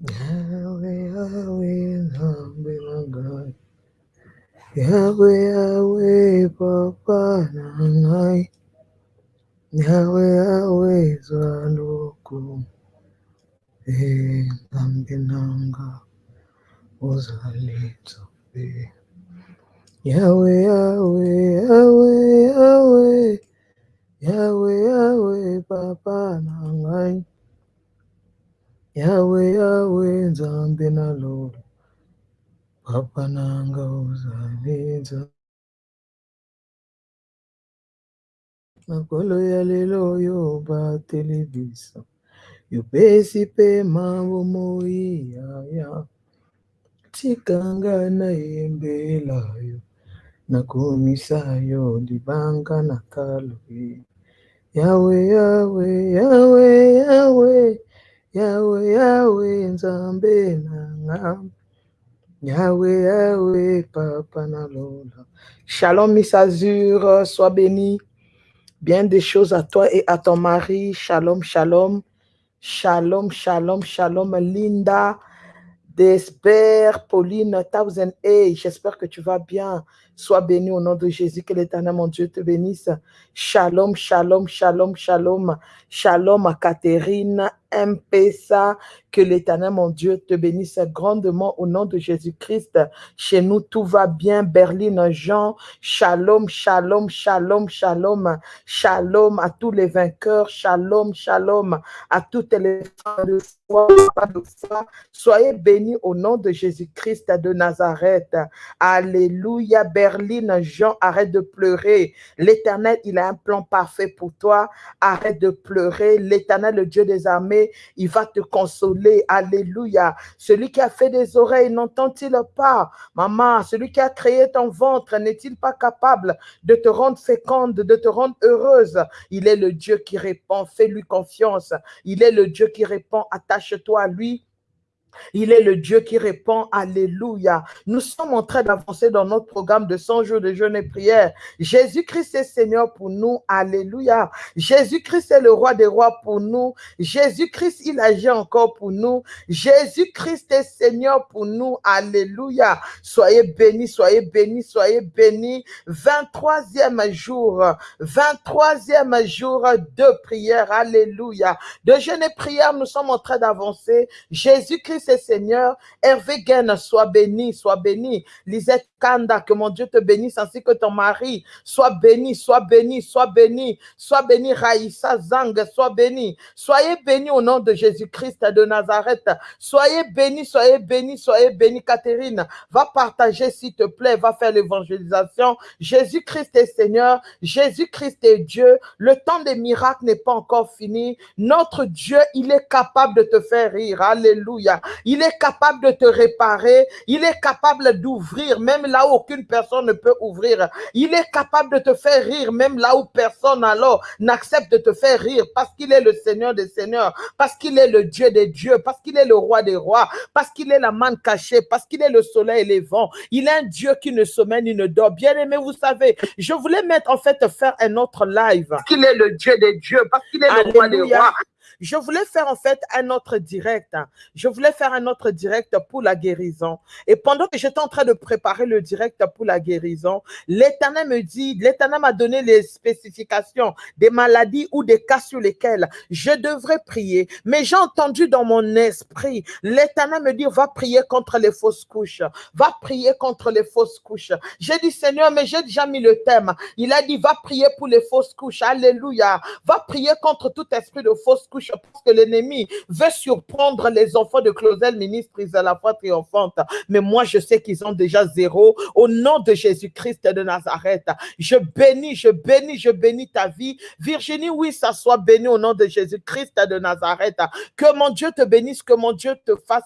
Yahweh, Yahweh, Nzambe Nagai. Yahweh, Yahweh, Papa Nangai. Yahweh, Yahweh, Zanuku. Eh, Nzambe Nanga, Ozali Nzambe. Yahweh, Yahweh, Yahweh, Yahweh. Yahweh, Yahweh, Papa Nangai. Yahweh, Yahweh, Nzambe Nalo. Papa Nanga, Ozali makolo ya lelo oyo batelebisa yopesi mpe mambo moi yaya tikanga nayembela yo nakomisa yo libanga na talo yawe yawe yawe yawe yawe yawe nzambe nanga yawe yawe papa nalola shalom miss azur sois béni Bien des choses à toi et à ton mari. Shalom, shalom. Shalom, shalom, shalom. Linda, Desper, Pauline, Thousand A. J'espère que tu vas bien. Sois béni au nom de Jésus. Que l'éternel, mon Dieu, te bénisse. Shalom, shalom, shalom, shalom. Shalom à Catherine, Mpesa. Que l'éternel, mon Dieu, te bénisse grandement au nom de Jésus-Christ. Chez nous, tout va bien. Berlin, Jean. Shalom, shalom, shalom, shalom. Shalom à tous les vainqueurs. Shalom, shalom à toutes les femmes de foi, de foi. Soyez bénis au nom de Jésus-Christ de Nazareth. Alléluia. Berlin, Jean, arrête de pleurer. L'éternel, il a un plan parfait pour toi. Arrête de pleurer. L'éternel, le Dieu des armées, il va te consoler. Alléluia. Celui qui a fait des oreilles, n'entend-il pas? Maman, celui qui a créé ton ventre, n'est-il pas capable de te rendre féconde, de te rendre heureuse? Il est le Dieu qui répond. Fais-lui confiance. Il est le Dieu qui répond. Attache-toi à lui il est le Dieu qui répond Alléluia. Nous sommes en train d'avancer dans notre programme de 100 jours de jeûne et prière. Jésus-Christ est Seigneur pour nous. Alléluia. Jésus-Christ est le roi des rois pour nous. Jésus-Christ, il agit encore pour nous. Jésus-Christ est Seigneur pour nous. Alléluia. Soyez bénis, soyez bénis, soyez bénis. 23e jour, 23e jour de prière. Alléluia. De jeûne et prière, nous sommes en train d'avancer. Jésus-Christ est Seigneur. Hervé Gaine, sois béni, sois béni. Lisette Kanda, que mon Dieu te bénisse ainsi que ton mari. Sois béni, sois béni, sois béni. Sois béni, Raïssa Zang, sois béni. Soyez bénis au nom de Jésus-Christ de Nazareth. Soyez bénis, soyez bénis, soyez bénis, Catherine. Va partager, s'il te plaît, va faire l'évangélisation. Jésus-Christ est Seigneur, Jésus-Christ est Dieu. Le temps des miracles n'est pas encore fini. Notre Dieu, il est capable de te faire rire. Alléluia. Il est capable de te réparer. Il est capable d'ouvrir, même là où aucune personne ne peut ouvrir. Il est capable de te faire rire, même là où personne alors n'accepte de te faire rire, parce qu'il est le Seigneur des Seigneurs, parce qu'il est le Dieu des dieux, parce qu'il est le roi des rois, parce qu'il est la manne cachée, parce qu'il est le soleil et les vents. Il est un Dieu qui ne sommeille ni ne dort. Bien aimé, vous savez, je voulais mettre en fait faire un autre live. Parce qu'il est le Dieu des dieux, parce qu'il est le roi des rois. Je voulais faire en fait un autre direct. Je voulais faire un autre direct pour la guérison. Et pendant que j'étais en train de préparer le direct pour la guérison, l'Éternel me dit, l'Éternel m'a donné les spécifications des maladies ou des cas sur lesquels je devrais prier. Mais j'ai entendu dans mon esprit, l'Éternel me dit, va prier contre les fausses couches. Va prier contre les fausses couches. J'ai dit, Seigneur, mais j'ai déjà mis le thème. Il a dit, va prier pour les fausses couches. Alléluia. Va prier contre tout esprit de fausses couches parce que l'ennemi veut surprendre les enfants de Clausel, ministre à la foi triomphante. Mais moi, je sais qu'ils ont déjà zéro. Au nom de Jésus-Christ de Nazareth, je bénis, je bénis, je bénis ta vie. Virginie, oui, ça soit béni au nom de Jésus-Christ de Nazareth. Que mon Dieu te bénisse, que mon Dieu te fasse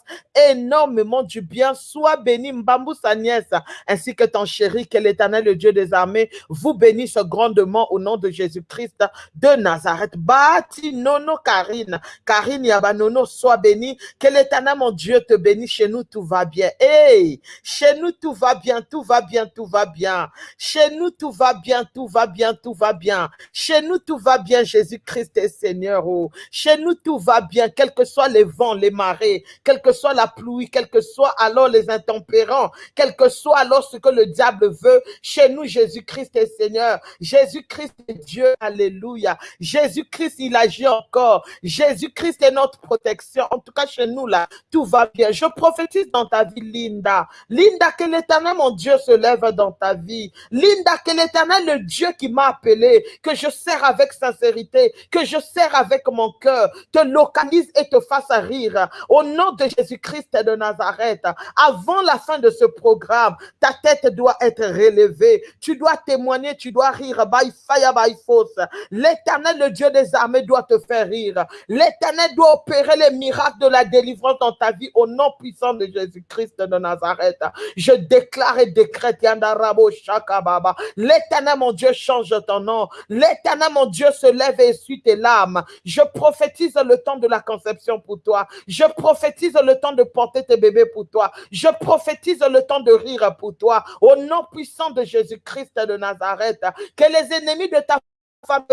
énormément du bien. Sois béni, Mbambou, sa nièce, ainsi que ton chéri, que l'éternel, le Dieu des armées, vous bénisse grandement au nom de Jésus-Christ de Nazareth. Bati nono carré Karine. Karine Yabanono, sois bénie. Que l'éternel, mon Dieu, te bénisse. Chez nous, tout va bien. Hey, chez nous, tout va bien, tout va bien, tout va bien. Chez nous, tout va bien, tout va bien, tout va bien. Chez nous, tout va bien. Jésus-Christ est Seigneur. Oh. Chez nous, tout va bien, quels que soient les vents, les marées, quelle que soit la pluie, quel que soit alors les intempérants, quel que soit alors ce que le diable veut. Chez nous, Jésus-Christ est Seigneur. Jésus-Christ est Dieu. Alléluia. Jésus-Christ, il agit encore. Jésus-Christ est notre protection. En tout cas, chez nous, là, tout va bien. Je prophétise dans ta vie, Linda. Linda, que l'éternel, mon Dieu, se lève dans ta vie. Linda, que l'éternel, le Dieu qui m'a appelé, que je sers avec sincérité, que je sers avec mon cœur, te localise et te fasse rire. Au nom de Jésus-Christ de Nazareth, avant la fin de ce programme, ta tête doit être relevée. Tu dois témoigner, tu dois rire. By fire, by force. L'éternel, le Dieu des armées, doit te faire rire. L'éternel doit opérer les miracles de la délivrance dans ta vie au nom puissant de Jésus-Christ de Nazareth. Je déclare et décrète Yandarabo Shakababa. L'éternel, mon Dieu, change ton nom. L'éternel, mon Dieu, se lève et essuie tes larmes. Je prophétise le temps de la conception pour toi. Je prophétise le temps de porter tes bébés pour toi. Je prophétise le temps de rire pour toi. Au nom puissant de Jésus-Christ de Nazareth, que les ennemis de ta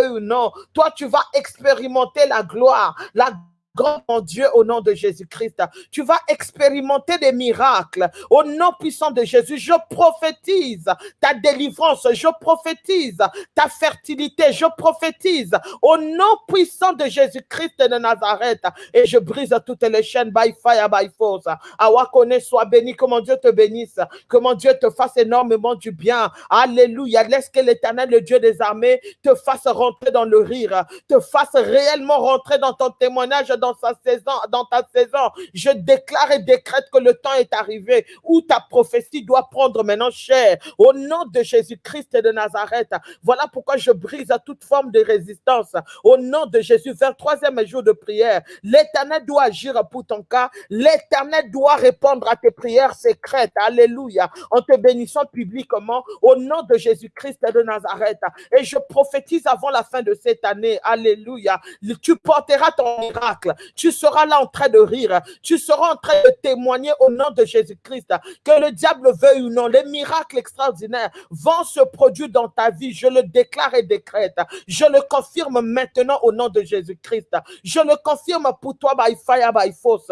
ou non, toi tu vas expérimenter la gloire, la grand mon Dieu, au nom de Jésus-Christ. Tu vas expérimenter des miracles. Au nom puissant de Jésus, je prophétise ta délivrance, je prophétise ta fertilité, je prophétise au nom puissant de Jésus-Christ de Nazareth. Et je brise toutes les chaînes by fire, by force. Awakone, sois béni, que mon Dieu te bénisse, que mon Dieu te fasse énormément du bien. Alléluia. Laisse que l'éternel, le Dieu des armées, te fasse rentrer dans le rire, te fasse réellement rentrer dans ton témoignage dans ta saison. Je déclare et décrète que le temps est arrivé où ta prophétie doit prendre maintenant chair. Au nom de Jésus-Christ de Nazareth. Voilà pourquoi je brise à toute forme de résistance. Au nom de Jésus, vers troisième jour de prière, l'éternel doit agir pour ton cas. L'éternel doit répondre à tes prières secrètes. Alléluia. En te bénissant publiquement au nom de Jésus-Christ de Nazareth. Et je prophétise avant la fin de cette année. Alléluia. Tu porteras ton miracle tu seras là en train de rire. Tu seras en train de témoigner au nom de Jésus-Christ. Que le diable veuille ou non, les miracles extraordinaires vont se produire dans ta vie. Je le déclare et décrète. Je le confirme maintenant au nom de Jésus-Christ. Je le confirme pour toi by fire, by force.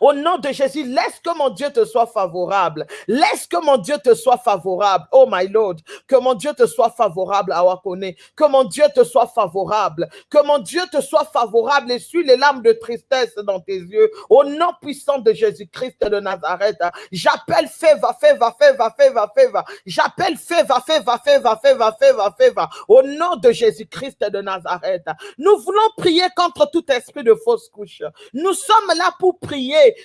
Au nom de Jésus, laisse que mon Dieu te soit favorable. Laisse que mon Dieu te soit favorable. Oh my Lord, que mon Dieu te soit favorable à Wakone. Que mon Dieu te soit favorable. Que mon Dieu te soit favorable et suis les larmes de tristesse dans tes yeux. Au nom puissant de Jésus-Christ de Nazareth, j'appelle Feva, Feva, Feva, Feva, Feva. J'appelle Feva, Feva, Feva, Feva, Feva, Feva. Au nom de Jésus-Christ de Nazareth. Nous voulons prier contre tout esprit de fausse couche. Nous sommes là pour prier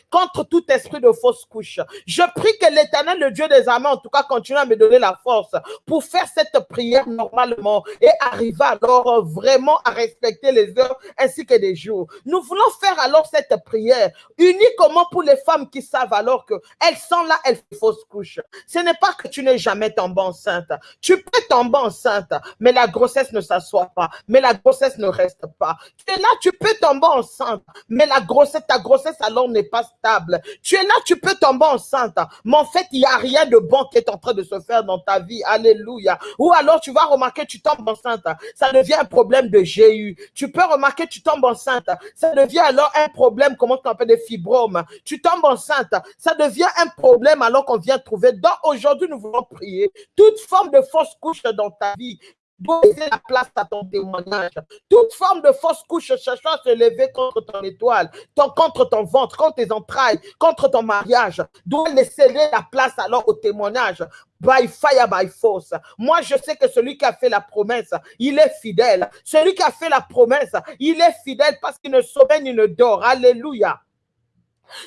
contre tout esprit de fausse couche. Je prie que l'éternel, le Dieu des armées, en tout cas, continue à me donner la force pour faire cette prière normalement et arriver alors vraiment à respecter les heures ainsi que les jours. Nous voulons faire alors cette prière uniquement pour les femmes qui savent alors qu'elles sont là, elles font fausse couche. Ce n'est pas que tu n'es jamais tombée enceinte. Tu peux tomber enceinte, mais la grossesse ne s'assoit pas, mais la grossesse ne reste pas. Tu es là, tu peux tomber enceinte, mais la grossesse, ta grossesse n'est pas stable. Tu es là, tu peux tomber enceinte, mais en fait, il n'y a rien de bon qui est en train de se faire dans ta vie. Alléluia. Ou alors, tu vas remarquer, tu tombes enceinte. Ça devient un problème de GU. Tu peux remarquer, tu tombes enceinte. Ça devient alors un problème, comment on appelle des fibromes. Tu tombes enceinte. Ça devient un problème alors qu'on vient trouver. Donc, aujourd'hui, nous voulons prier toute forme de fausse couche dans ta vie doit laisser la place à ton témoignage. Toute forme de fausse couche cherchant à se lever contre ton étoile, contre ton ventre, contre tes entrailles, contre ton mariage, doit laisser la place alors au témoignage. By fire, by force. Moi, je sais que celui qui a fait la promesse, il est fidèle. Celui qui a fait la promesse, il est fidèle parce qu'il ne sommeille ni ne dort. Alléluia.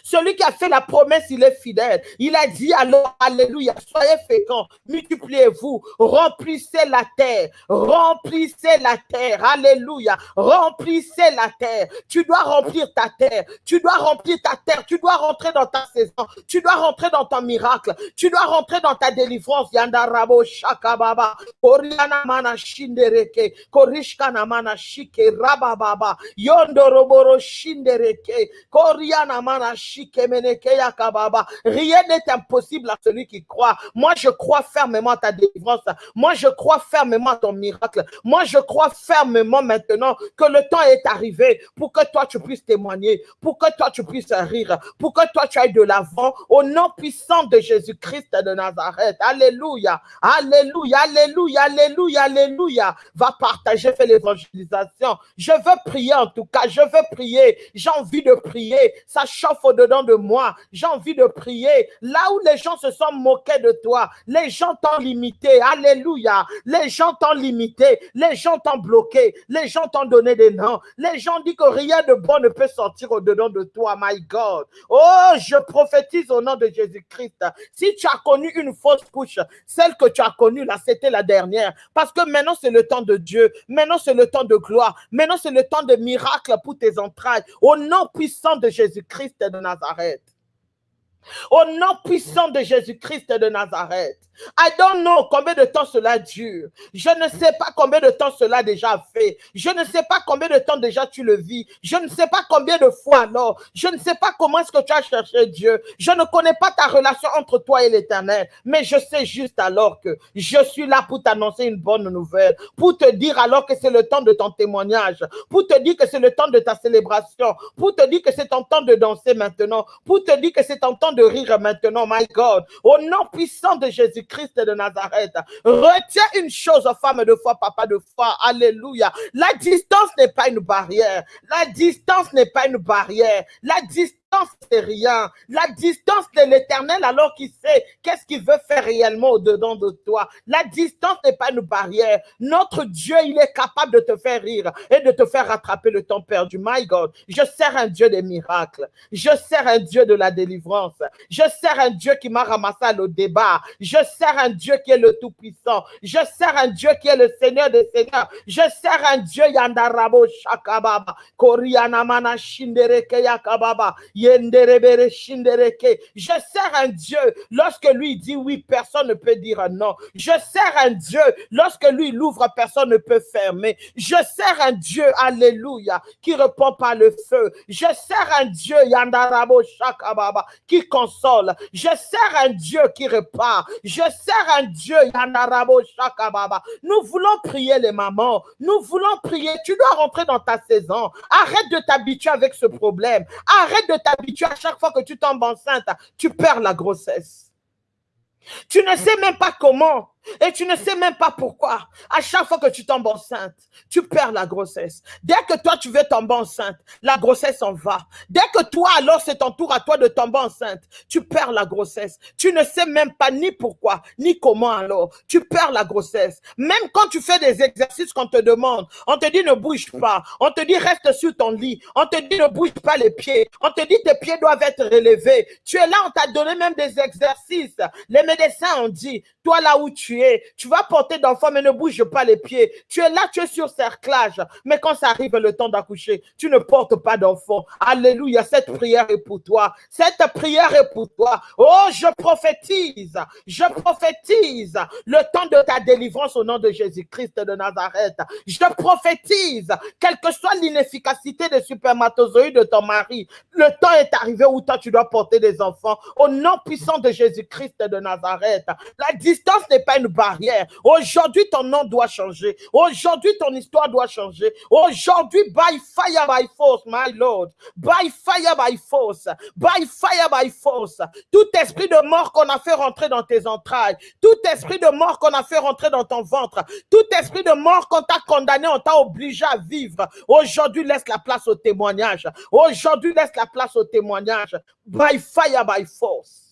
Celui qui a fait la promesse, il est fidèle. Il a dit alors, Alléluia, soyez féconds, multipliez-vous, remplissez la terre, remplissez la terre, Alléluia, remplissez la terre. Tu dois remplir ta terre, tu dois remplir ta terre, tu dois rentrer dans ta saison, tu dois rentrer dans ton miracle, tu dois rentrer dans ta délivrance. Yandarabo Shakababa, Koriana Mana Shindereke, Korishkana Mana Shike Rabababa, Yondoroboro Shindereke, Koriana Mana Rien n'est impossible à celui qui croit. Moi, je crois fermement à ta délivrance. Moi, je crois fermement à ton miracle. Moi, je crois fermement maintenant que le temps est arrivé pour que toi, tu puisses témoigner, pour que toi, tu puisses rire, pour que toi, tu ailles de l'avant au nom puissant de Jésus-Christ de Nazareth. Alléluia. Alléluia. Alléluia. Alléluia. Alléluia. Va partager, fais l'évangélisation. Je veux prier en tout cas. Je veux prier. J'ai envie de prier. Ça chauffe au-dedans de moi. J'ai envie de prier. Là où les gens se sont moqués de toi, les gens t'ont limité. Alléluia. Les gens t'ont limité. Les gens t'ont bloqué. Les gens t'ont donné des noms. Les gens disent que rien de bon ne peut sortir au-dedans de toi. My God. Oh, je prophétise au nom de Jésus-Christ. Si tu as connu une fausse couche, celle que tu as connue là, c'était la dernière. Parce que maintenant, c'est le temps de Dieu. Maintenant, c'est le temps de gloire. Maintenant, c'est le temps de miracle pour tes entrailles. Au nom puissant de Jésus-Christ de Nazareth. Au nom puissant de Jésus-Christ de Nazareth. I don't know combien de temps cela dure. Je ne sais pas combien de temps cela déjà fait. Je ne sais pas combien de temps déjà tu le vis. Je ne sais pas combien de fois alors. Je ne sais pas comment est-ce que tu as cherché Dieu. Je ne connais pas ta relation entre toi et l'éternel. Mais je sais juste alors que je suis là pour t'annoncer une bonne nouvelle. Pour te dire alors que c'est le temps de ton témoignage. Pour te dire que c'est le temps de ta célébration. Pour te dire que c'est ton temps de danser maintenant. Pour te dire que c'est ton temps de rire maintenant. My God. Au nom puissant de Jésus Christ de Nazareth. Retiens une chose, femme de foi, papa de foi. Alléluia. La distance n'est pas une barrière. La distance n'est pas une barrière. La distance c'est rien. La distance de l'éternel, alors qu'il sait qu'est-ce qu'il veut faire réellement au-dedans de toi. La distance n'est pas une barrière. Notre Dieu, il est capable de te faire rire et de te faire rattraper le temps perdu. My God, je sers un Dieu des miracles. Je sers un Dieu de la délivrance. Je sers un Dieu qui m'a ramassé à le débat. Je sers un Dieu qui est le Tout-Puissant. Je sers un Dieu qui est le Seigneur des Seigneurs. Je sers un Dieu Yandarabo Shakababa. Korianamana Shindereke Yakababa. Je sers un Dieu. Lorsque lui dit oui, personne ne peut dire non. Je sers un Dieu. Lorsque lui l'ouvre, personne ne peut fermer. Je sers un Dieu, alléluia, qui répond par le feu. Je sers un Dieu, Yandarabo Shakababa, qui console. Je sers un Dieu qui repart. Je sers un Dieu, Yandarabo Shakababa. Nous voulons prier les mamans. Nous voulons prier. Tu dois rentrer dans ta saison. Arrête de t'habituer avec ce problème. Arrête de t'habituer à chaque fois que tu tombes enceinte, tu perds la grossesse. Tu ne sais même pas comment et tu ne sais même pas pourquoi. À chaque fois que tu tombes enceinte, tu perds la grossesse. Dès que toi, tu veux tomber enceinte, la grossesse en va. Dès que toi, alors, c'est ton tour à toi de tomber enceinte, tu perds la grossesse. Tu ne sais même pas ni pourquoi, ni comment alors. Tu perds la grossesse. Même quand tu fais des exercices qu'on te demande, on te dit ne bouge pas. On te dit reste sur ton lit. On te dit ne bouge pas les pieds. On te dit tes pieds doivent être relevés. Tu es là, on t'a donné même des exercices. Les médecins ont dit, toi là où tu es, tu vas porter d'enfant, mais ne bouge pas les pieds. Tu es là, tu es sur cerclage. Mais quand ça arrive le temps d'accoucher, tu ne portes pas d'enfant. Alléluia, cette prière est pour toi. Cette prière est pour toi. Oh, je prophétise, je prophétise le temps de ta délivrance au nom de Jésus-Christ de Nazareth. Je prophétise, quelle que soit l'inefficacité des supermatozoïdes de ton mari, le temps est arrivé où toi tu dois porter des enfants au nom puissant de Jésus-Christ de Nazareth. La distance n'est pas barrière. Aujourd'hui, ton nom doit changer. Aujourd'hui, ton histoire doit changer. Aujourd'hui, by fire, by force, my Lord. By fire, by force. By fire, by force. Tout esprit de mort qu'on a fait rentrer dans tes entrailles. Tout esprit de mort qu'on a fait rentrer dans ton ventre. Tout esprit de mort qu'on t'a condamné, on t'a obligé à vivre. Aujourd'hui, laisse la place au témoignage. Aujourd'hui, laisse la place au témoignage. By fire, by force.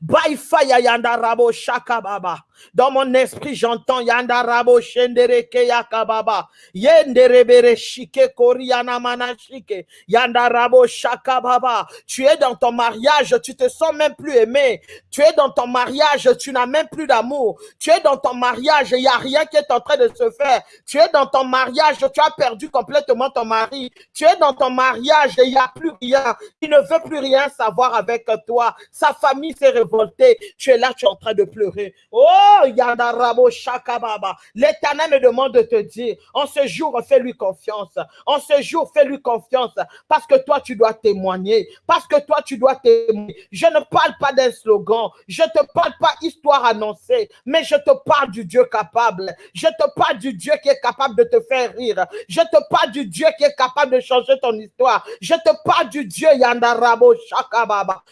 By fire, Yandarabo Shakababa. Dans mon esprit, j'entends Yandarabo Shendereke Yakababa. Yenderebere Shike Koriana Manashike. Yandarabo Shakababa. Tu es dans ton mariage, tu te sens même plus aimé. Tu es dans ton mariage, tu n'as même plus d'amour. Tu es dans ton mariage, il n'y a rien qui est en train de se faire. Tu es dans ton mariage, tu as perdu complètement ton mari. Tu es dans ton mariage, il n'y a plus rien. Il ne veut plus rien savoir avec toi. Sa famille s'est révoltée. Tu es là, tu es en train de pleurer. Oh, Yandarabo Shakababa. L'éternel me demande de te dire, en ce jour, fais-lui confiance. En ce jour, fais-lui confiance. Parce que toi, tu dois témoigner. Parce que toi, tu dois témoigner. Je ne parle pas d'un slogan. Je ne te parle pas histoire annoncée. Mais je te parle du Dieu capable. Je te parle du Dieu qui est capable de te faire rire. Je te parle du Dieu qui est capable de changer ton histoire. Je te parle du Dieu Yandarabo Shakababa.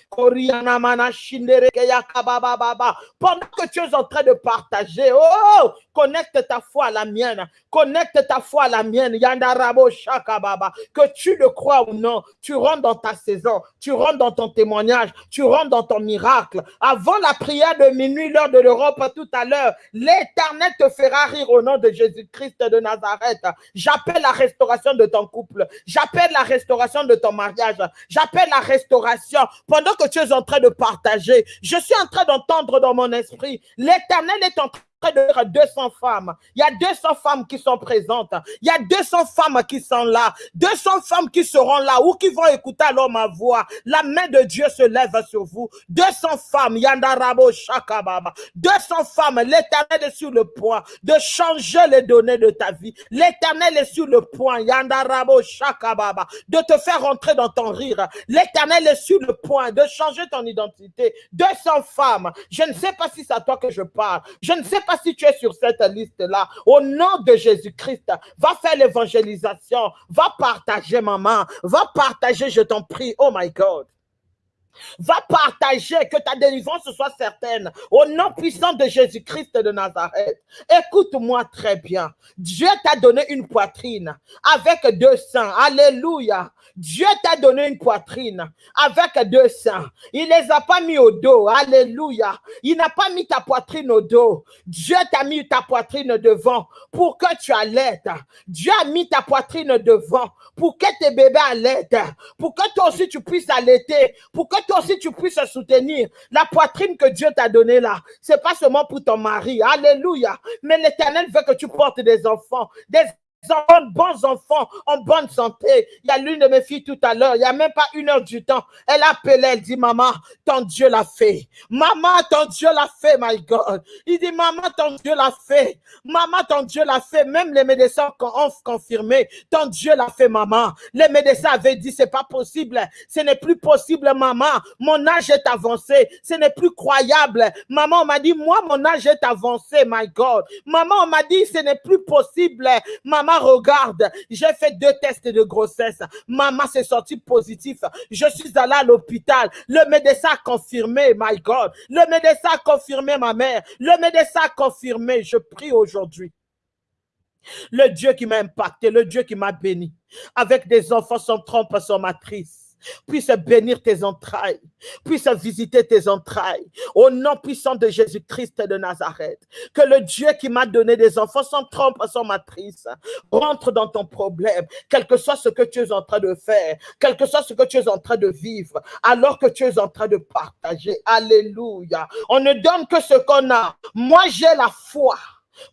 Pendant que tu es en train de partager, oh, connecte ta foi à la mienne. Connecte ta foi à la mienne. Yandarabo Shakababa. Que tu le crois ou non, tu rentres dans ta saison. Tu rentres dans ton témoignage. Tu rentres dans ton miracle. Avant la prière de minuit, l'heure de l'Europe, tout à l'heure, l'éternel te fera rire au nom de Jésus-Christ de Nazareth. J'appelle la restauration de ton couple. J'appelle la restauration de ton mariage. J'appelle la restauration pendant que tu es en train de partager. Je suis en train d'entendre dans mon esprit, l'éternel est en de 200 femmes. Il y a 200 femmes qui sont présentes. Il y a 200 femmes qui sont là. 200 femmes qui seront là ou qui vont écouter alors ma voix. La main de Dieu se lève sur vous. 200 femmes. Yandarabo Shakababa. 200 femmes. L'éternel est sur le point de changer les données de ta vie. L'éternel est sur le point. Yandarabo Shakababa. De te faire rentrer dans ton rire. L'éternel est sur le point de changer ton identité. 200 femmes. Je ne sais pas si c'est à toi que je parle. Je ne sais pas si tu es sur cette liste-là, au nom de Jésus-Christ, va faire l'évangélisation, va partager, maman, va partager, je t'en prie. Oh my God. Va partager, que ta délivrance soit certaine. Au nom puissant de Jésus-Christ de Nazareth. Écoute-moi très bien. Dieu t'a donné une poitrine avec deux seins. Alléluia. Dieu t'a donné une poitrine avec deux seins. Il les a pas mis au dos. Alléluia. Il n'a pas mis ta poitrine au dos. Dieu t'a mis ta poitrine devant pour que tu allaites. Dieu a mis ta poitrine devant pour que tes bébés allaitent. Pour que toi aussi tu puisses allaiter. Pour que toi aussi tu puisses soutenir. La poitrine que Dieu t'a donnée là, c'est pas seulement pour ton mari. Alléluia. Mais l'éternel veut que tu portes des enfants, des enfants, bons enfants, en bonne santé. Il y a l'une de mes filles tout à l'heure, il n'y a même pas une heure du temps. Elle appelait, elle dit, maman, ton Dieu l'a fait. Maman, ton Dieu l'a fait, my God. Il dit, maman, ton Dieu l'a fait. Maman, ton Dieu l'a fait. Même les médecins ont confirmé, ton Dieu l'a fait, maman. Les médecins avaient dit, c'est pas possible. Ce n'est plus possible, maman. Mon âge est avancé. Ce n'est plus croyable. Maman, on m'a dit, moi, mon âge est avancé, my God. Maman, on m'a dit, ce n'est plus possible. Maman, regarde, j'ai fait deux tests de grossesse. Maman s'est sortie positif. Je suis allée à l'hôpital. Le médecin a confirmé, my God. Le médecin a confirmé ma mère. Le médecin a confirmé. Je prie aujourd'hui. Le Dieu qui m'a impacté, le Dieu qui m'a béni, avec des enfants sans trompe, sans matrice puisse bénir tes entrailles, puisse visiter tes entrailles, au nom puissant de Jésus-Christ de Nazareth. Que le Dieu qui m'a donné des enfants sans trompe, sans matrice, rentre dans ton problème, quel que soit ce que tu es en train de faire, quel que soit ce que tu es en train de vivre, alors que tu es en train de partager. Alléluia. On ne donne que ce qu'on a. Moi, j'ai la foi.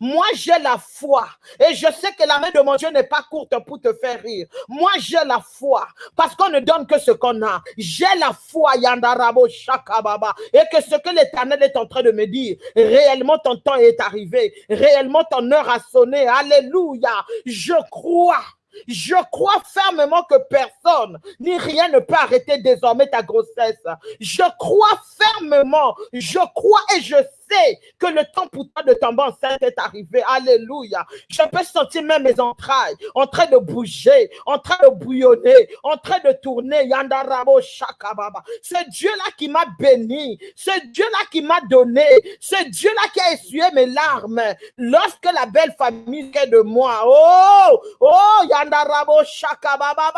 Moi, j'ai la foi et je sais que la main de mon Dieu n'est pas courte pour te faire rire. Moi, j'ai la foi parce qu'on ne donne que ce qu'on a. J'ai la foi, Yandarabo Shakababa, et que ce que l'Éternel est en train de me dire, réellement ton temps est arrivé, réellement ton heure a sonné. Alléluia. Je crois. Je crois fermement que personne ni rien ne peut arrêter désormais ta grossesse. Je crois fermement, je crois et je sais que le temps pour toi de tomber enceinte est arrivé. Alléluia. Je peux sentir même mes entrailles en train de bouger, en train de bouillonner, en train de tourner. Yandarabo Shakababa. C'est Dieu-là qui m'a béni. C'est Dieu-là qui m'a donné. C'est Dieu-là qui a essuyé mes larmes. Lorsque la belle famille est de moi. Oh, oh, Yandarabo Shakababa.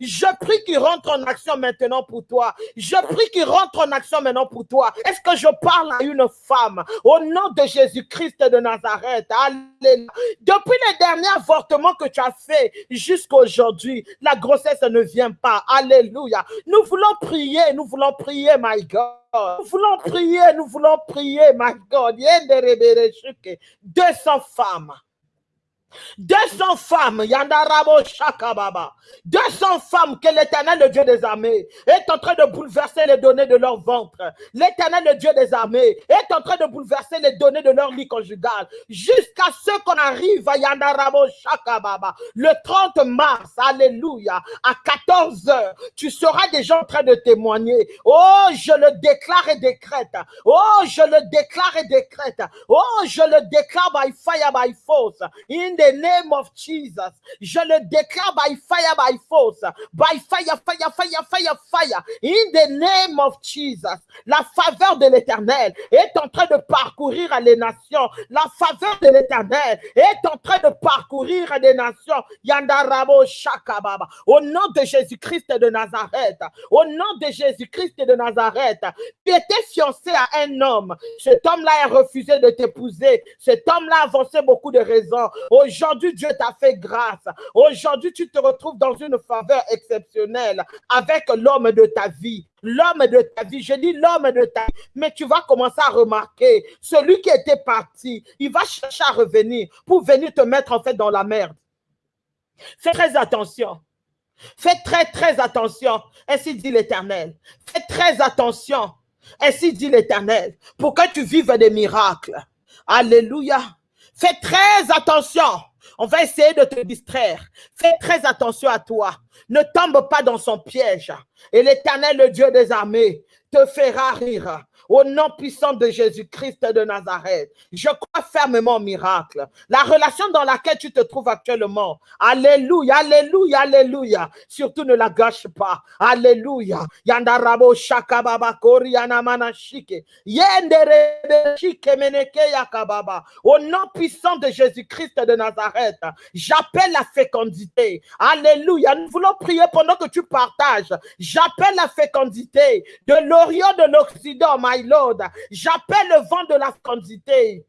Je prie qu'il rentre en action maintenant pour toi. Je prie qu'il rentre en action maintenant pour toi. Est-ce que je parle à une femme? Au nom de Jésus-Christ de Nazareth. Alléluia. Depuis les derniers avortements que tu as fait jusqu'à aujourd'hui, la grossesse ne vient pas. Alléluia. Nous voulons prier, nous voulons prier, my God. Nous voulons prier, nous voulons prier, my God. 200 femmes. 200 femmes, Yandarabo Shakababa. 200 femmes que l'éternel, le Dieu des armées, est en train de bouleverser les données de leur ventre. L'éternel, le Dieu des armées, est en train de bouleverser les données de leur lit conjugal. Jusqu'à ce qu'on arrive à Yandarabo Shakababa. Le 30 mars, alléluia, à 14 heures, tu seras déjà en train de témoigner. Oh, je le déclare et décrète. Oh, je le déclare et décrète. Oh, je le déclare by fire, by force. The name of Jesus. Je le déclare by fire, by force. By fire, fire, fire, fire, fire. In the name of Jesus. La faveur de l'éternel est en train de parcourir les nations. La faveur de l'éternel est en train de parcourir les nations. Yandarabo Shakababa. Au nom de Jésus-Christ de Nazareth. Au nom de Jésus-Christ de Nazareth. Tu étais fiancé à un homme. Cet homme-là a refusé de t'épouser. Cet homme-là a avancé beaucoup de raisons. Aujourd'hui, Dieu t'a fait grâce. Aujourd'hui, tu te retrouves dans une faveur exceptionnelle avec l'homme de ta vie. L'homme de ta vie, je dis l'homme de ta vie, mais tu vas commencer à remarquer, celui qui était parti, il va chercher à revenir pour venir te mettre en fait dans la merde. Fais très attention. Fais très, très attention. Ainsi dit l'Éternel. Fais très attention. Ainsi dit l'Éternel. Pour que tu vives des miracles. Alléluia. Fais très attention. On va essayer de te distraire. Fais très attention à toi. Ne tombe pas dans son piège. Et l'Éternel, le Dieu des armées, te fera rire. Au nom puissant de Jésus-Christ de Nazareth, je crois fermement au miracle. La relation dans laquelle tu te trouves actuellement, Alléluia, Alléluia, Alléluia. Surtout ne la gâche pas. Alléluia. Yandarabo shakababa koriana manashike. Yendere shike meneke yakababa. Au nom puissant de Jésus-Christ de Nazareth, j'appelle la fécondité. Alléluia. Nous voulons prier pendant que tu partages. J'appelle la fécondité de l'Orient, de l'Occident, J'appelle le vent de la fécondité.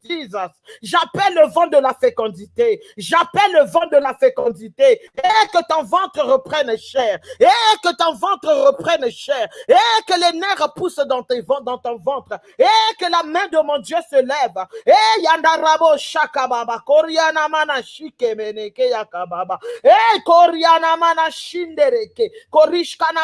J'appelle le vent de la fécondité. J'appelle le vent de la fécondité. Et que ton ventre reprenne chair. Et que ton ventre reprenne chair. Et que les nerfs poussent dans, tes, dans ton ventre. Et que la main de mon Dieu se lève. Et yandarabo shakababa. Koriana mana shike meneke yakababa. Et koriana mana shindereke. Korishkana.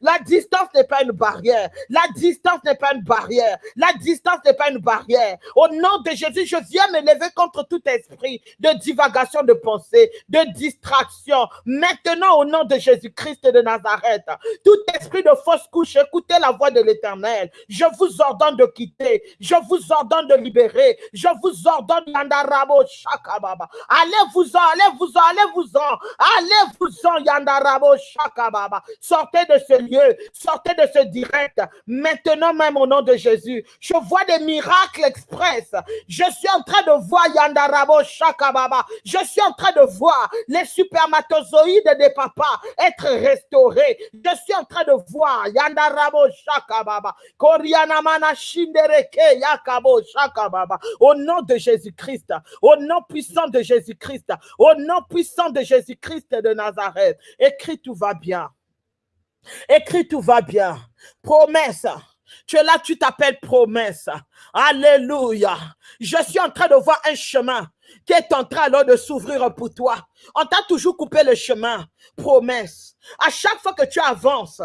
La distance n'est pas une barrière. Distance n'est pas une barrière. La distance n'est pas une barrière. Au nom de Jésus, je viens me lever contre tout esprit de divagation de pensée, de distraction. Maintenant, au nom de Jésus-Christ de Nazareth, tout esprit de fausse couche, écoutez la voix de l'éternel. Je vous ordonne de quitter. Je vous ordonne de libérer. Je vous ordonne Yandarabo Shakababa. Allez-vous-en, allez-vous-en, allez-vous-en. Allez-vous-en, Yandarabo Shakababa. Sortez de ce lieu, sortez de ce direct. Maintenant même au nom de Jésus, je vois des miracles express. Je suis en train de voir Yandarabo Shakababa. Je suis en train de voir les supermatozoïdes des papas être restaurés. Je suis en train de voir Yandarabo Shakababa. Korianamana Shindereke Yakabo Shakababa. Au nom de Jésus-Christ, au nom puissant de Jésus-Christ, au nom puissant de Jésus-Christ de Nazareth, écris tout va bien. Écris tout va bien. Promesse. Tu es là, tu t'appelles promesse. Alléluia. Je suis en train de voir un chemin qui est en train alors de s'ouvrir pour toi. On t'a toujours coupé le chemin. Promesse. À chaque fois que tu avances,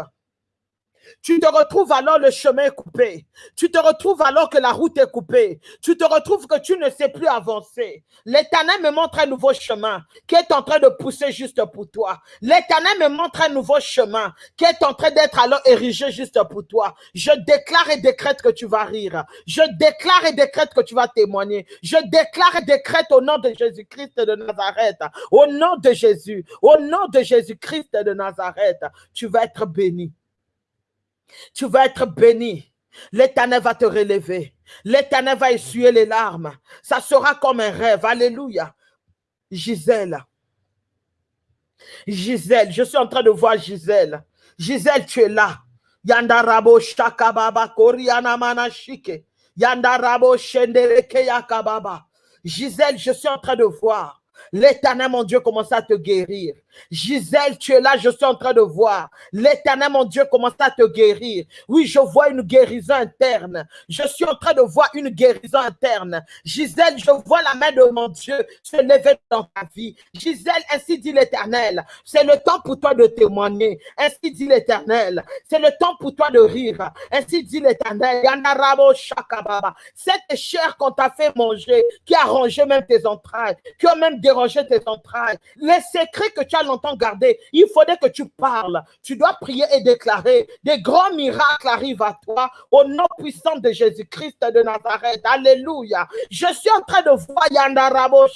tu te retrouves alors le chemin coupé. Tu te retrouves alors que la route est coupée. Tu te retrouves que tu ne sais plus avancer. L'Éternel me montre un nouveau chemin qui est en train de pousser juste pour toi. L'Éternel me montre un nouveau chemin qui est en train d'être alors érigé juste pour toi. Je déclare et décrète que tu vas rire. Je déclare et décrète que tu vas témoigner. Je déclare et décrète au nom de Jésus-Christ de Nazareth. Au nom de Jésus. Au nom de Jésus-Christ de Nazareth. Tu vas être béni. Tu vas être béni. L'éternel va te relever. L'éternel va essuyer les larmes. Ça sera comme un rêve. Alléluia. Gisèle. Gisèle, je suis en train de voir Gisèle. Gisèle, tu es là. Yandarabo shakababa koriana manashike. Yandarabo Shendereke Yakababa. Gisèle, je suis en train de voir L'éternel, mon Dieu, commence à te guérir. Gisèle, tu es là, je suis en train de voir. L'éternel, mon Dieu, commence à te guérir. Oui, je vois une guérison interne. Je suis en train de voir une guérison interne. Gisèle, je vois la main de mon Dieu se lever dans ta vie. Gisèle, ainsi dit l'éternel. C'est le temps pour toi de témoigner. Ainsi dit l'éternel. C'est le temps pour toi de rire. Ainsi dit l'éternel. Cette chair qu'on t'a fait manger, qui a rongé même tes entrailles, qui a même déranger tes entrailles, les secrets que tu as longtemps gardés, il faudrait que tu parles. Tu dois prier et déclarer. Des grands miracles arrivent à toi au nom puissant de Jésus-Christ de Nazareth. Alléluia. Je suis en train de voir Yandarabo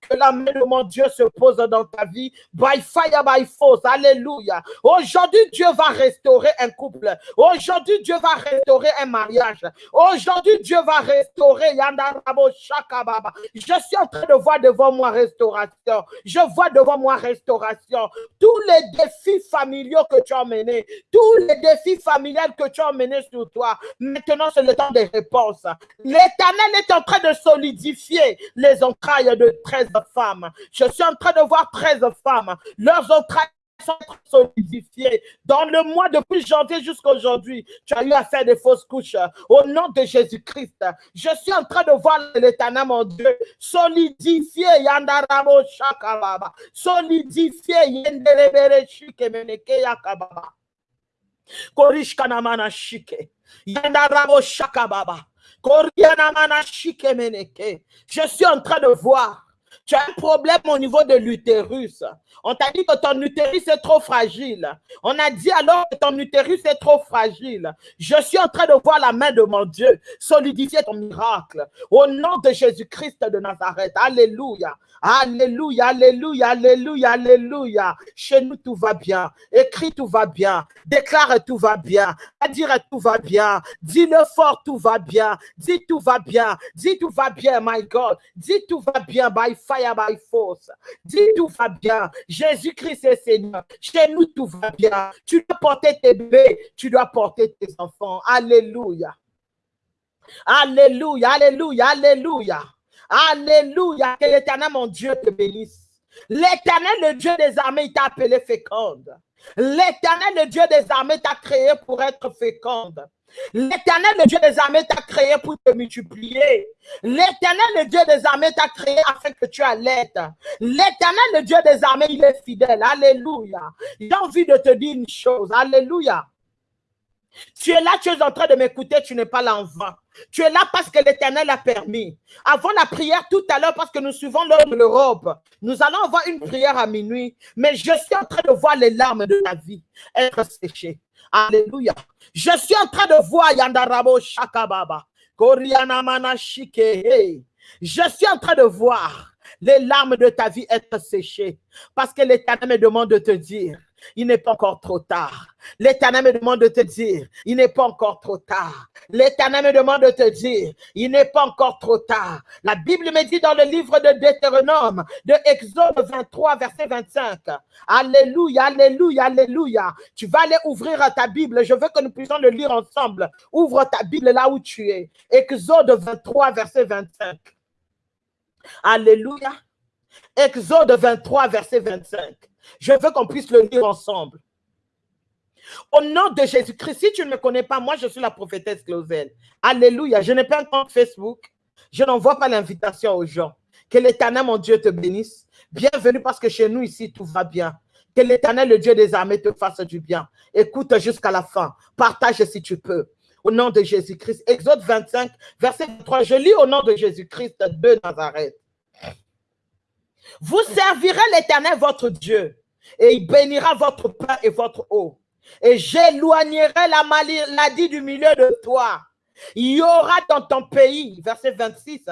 que la main de mon Dieu se pose dans ta vie. By fire, by force. Alléluia. Aujourd'hui, Dieu va restaurer un couple. Aujourd'hui, Dieu va restaurer un mariage. Aujourd'hui, Dieu va restaurer Yandarabo Shakababa. Je suis en train de voir devant moi restauration. Je vois devant moi restauration. Tous les défis familiaux que tu as menés, tous les défis familiales que tu as menés sur toi, maintenant c'est le temps des réponses. L'éternel est en train de solidifier les entrailles de 13 femmes. Je suis en train de voir 13 femmes. Leurs entrailles sont. Dans le mois depuis janvier jusqu'à aujourd'hui, tu as eu à faire des fausses couches. Au nom de Jésus-Christ, je suis en train de voir l'éternel, mon Dieu, solidifier Yandaramo Shakababa, solidifier Yenderebere Shikemeneke Yakababa. Korish Kanamana Shike, Yandaramo Shakababa, Korianamana. Je suis en train de voir tu as un problème au niveau de l'utérus. On t'a dit que ton utérus est trop fragile. On a dit alors que ton utérus est trop fragile. Je suis en train de voir la main de mon Dieu solidifier ton miracle. Au nom de Jésus-Christ de Nazareth. Alléluia. Alléluia, alléluia, alléluia, alléluia. Chez nous, tout va bien. Écris, tout va bien. Déclare, tout va bien. Dire, tout va bien. Dis-le fort, tout va bien. Dis, tout va bien. Dis, tout va bien, my God. Dis, tout va bien, by fire, by force. Dis, tout va bien. Jésus-Christ est Seigneur. Chez nous, tout va bien. Tu dois porter tes bébés. Tu dois porter tes enfants. Alléluia. Alléluia, alléluia, alléluia. Alléluia. Que l'éternel, mon Dieu, te bénisse. L'éternel, le Dieu des armées, il t'a appelé féconde. L'éternel, le Dieu des armées, t'a créé pour être féconde. L'éternel, le Dieu des armées, t'a créé pour te multiplier. L'éternel, le Dieu des armées, t'a créé afin que tu allaites. L'éternel, le Dieu des armées, il est fidèle. Alléluia. J'ai envie de te dire une chose. Alléluia. Tu es là, tu es en train de m'écouter, tu n'es pas là en vain. Tu es là parce que l'Éternel a permis. Avant la prière tout à l'heure, parce que nous suivons l'heure de l'Europe, nous allons avoir une prière à minuit, mais je suis en train de voir les larmes de la vie être séchées. Alléluia. Je suis en train de voir Yandarabo Shakababa. Je suis en train de voir les larmes de ta vie être séchées parce que l'Éternel me demande de te dire il n'est pas encore trop tard. L'Éternel me demande de te dire, il n'est pas encore trop tard. L'Éternel me demande de te dire, il n'est pas encore trop tard. La Bible me dit dans le livre de Deutéronome, de Exode 23, verset 25. Alléluia, alléluia, alléluia. Tu vas aller ouvrir ta Bible. Je veux que nous puissions le lire ensemble. Ouvre ta Bible là où tu es. Exode 23, verset 25. Alléluia. Exode 23, verset 25. Je veux qu'on puisse le lire ensemble. Au nom de Jésus-Christ, si tu ne me connais pas, moi je suis la prophétesse Clausel. Alléluia. Je n'ai pas un compte Facebook. Je n'envoie pas l'invitation aux gens. Que l'éternel, mon Dieu, te bénisse. Bienvenue parce que chez nous ici, tout va bien. Que l'éternel, le Dieu des armées, te fasse du bien. Écoute jusqu'à la fin. Partage si tu peux. Au nom de Jésus-Christ. Exode 25, verset 3. Je lis au nom de Jésus-Christ de Nazareth. Vous servirez l'Éternel votre Dieu, et il bénira votre pain et votre eau. Et j'éloignerai la maladie du milieu de toi. Il y aura dans ton pays, verset 26,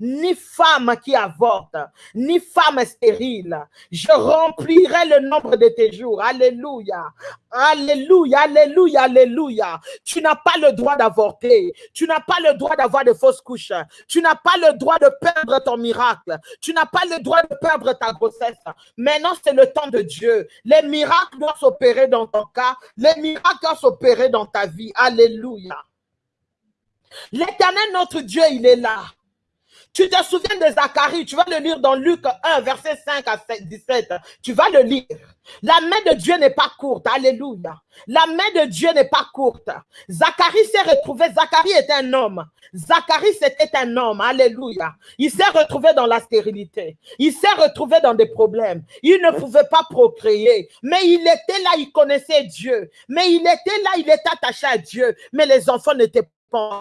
ni femme qui avorte, ni femme stérile. Je remplirai le nombre de tes jours. Alléluia. Alléluia, alléluia, alléluia. Tu n'as pas le droit d'avorter. Tu n'as pas le droit d'avoir de fausses couches. Tu n'as pas le droit de perdre ton miracle. Tu n'as pas le droit de perdre ta grossesse. Maintenant, c'est le temps de Dieu. Les miracles doivent s'opérer dans ton cas. Les miracles doivent s'opérer dans ta vie. Alléluia. L'éternel, notre Dieu, il est là. Tu te souviens de Zacharie, tu vas le lire dans Luc 1, verset 5 à 17. Tu vas le lire. La main de Dieu n'est pas courte. Alléluia. La main de Dieu n'est pas courte. Zacharie s'est retrouvé. Zacharie est un homme. Zacharie, c'était un homme. Alléluia. Il s'est retrouvé dans la stérilité. Il s'est retrouvé dans des problèmes. Il ne pouvait pas procréer. Mais il était là, il connaissait Dieu. Mais il était là, il était attaché à Dieu. Mais les enfants n'étaient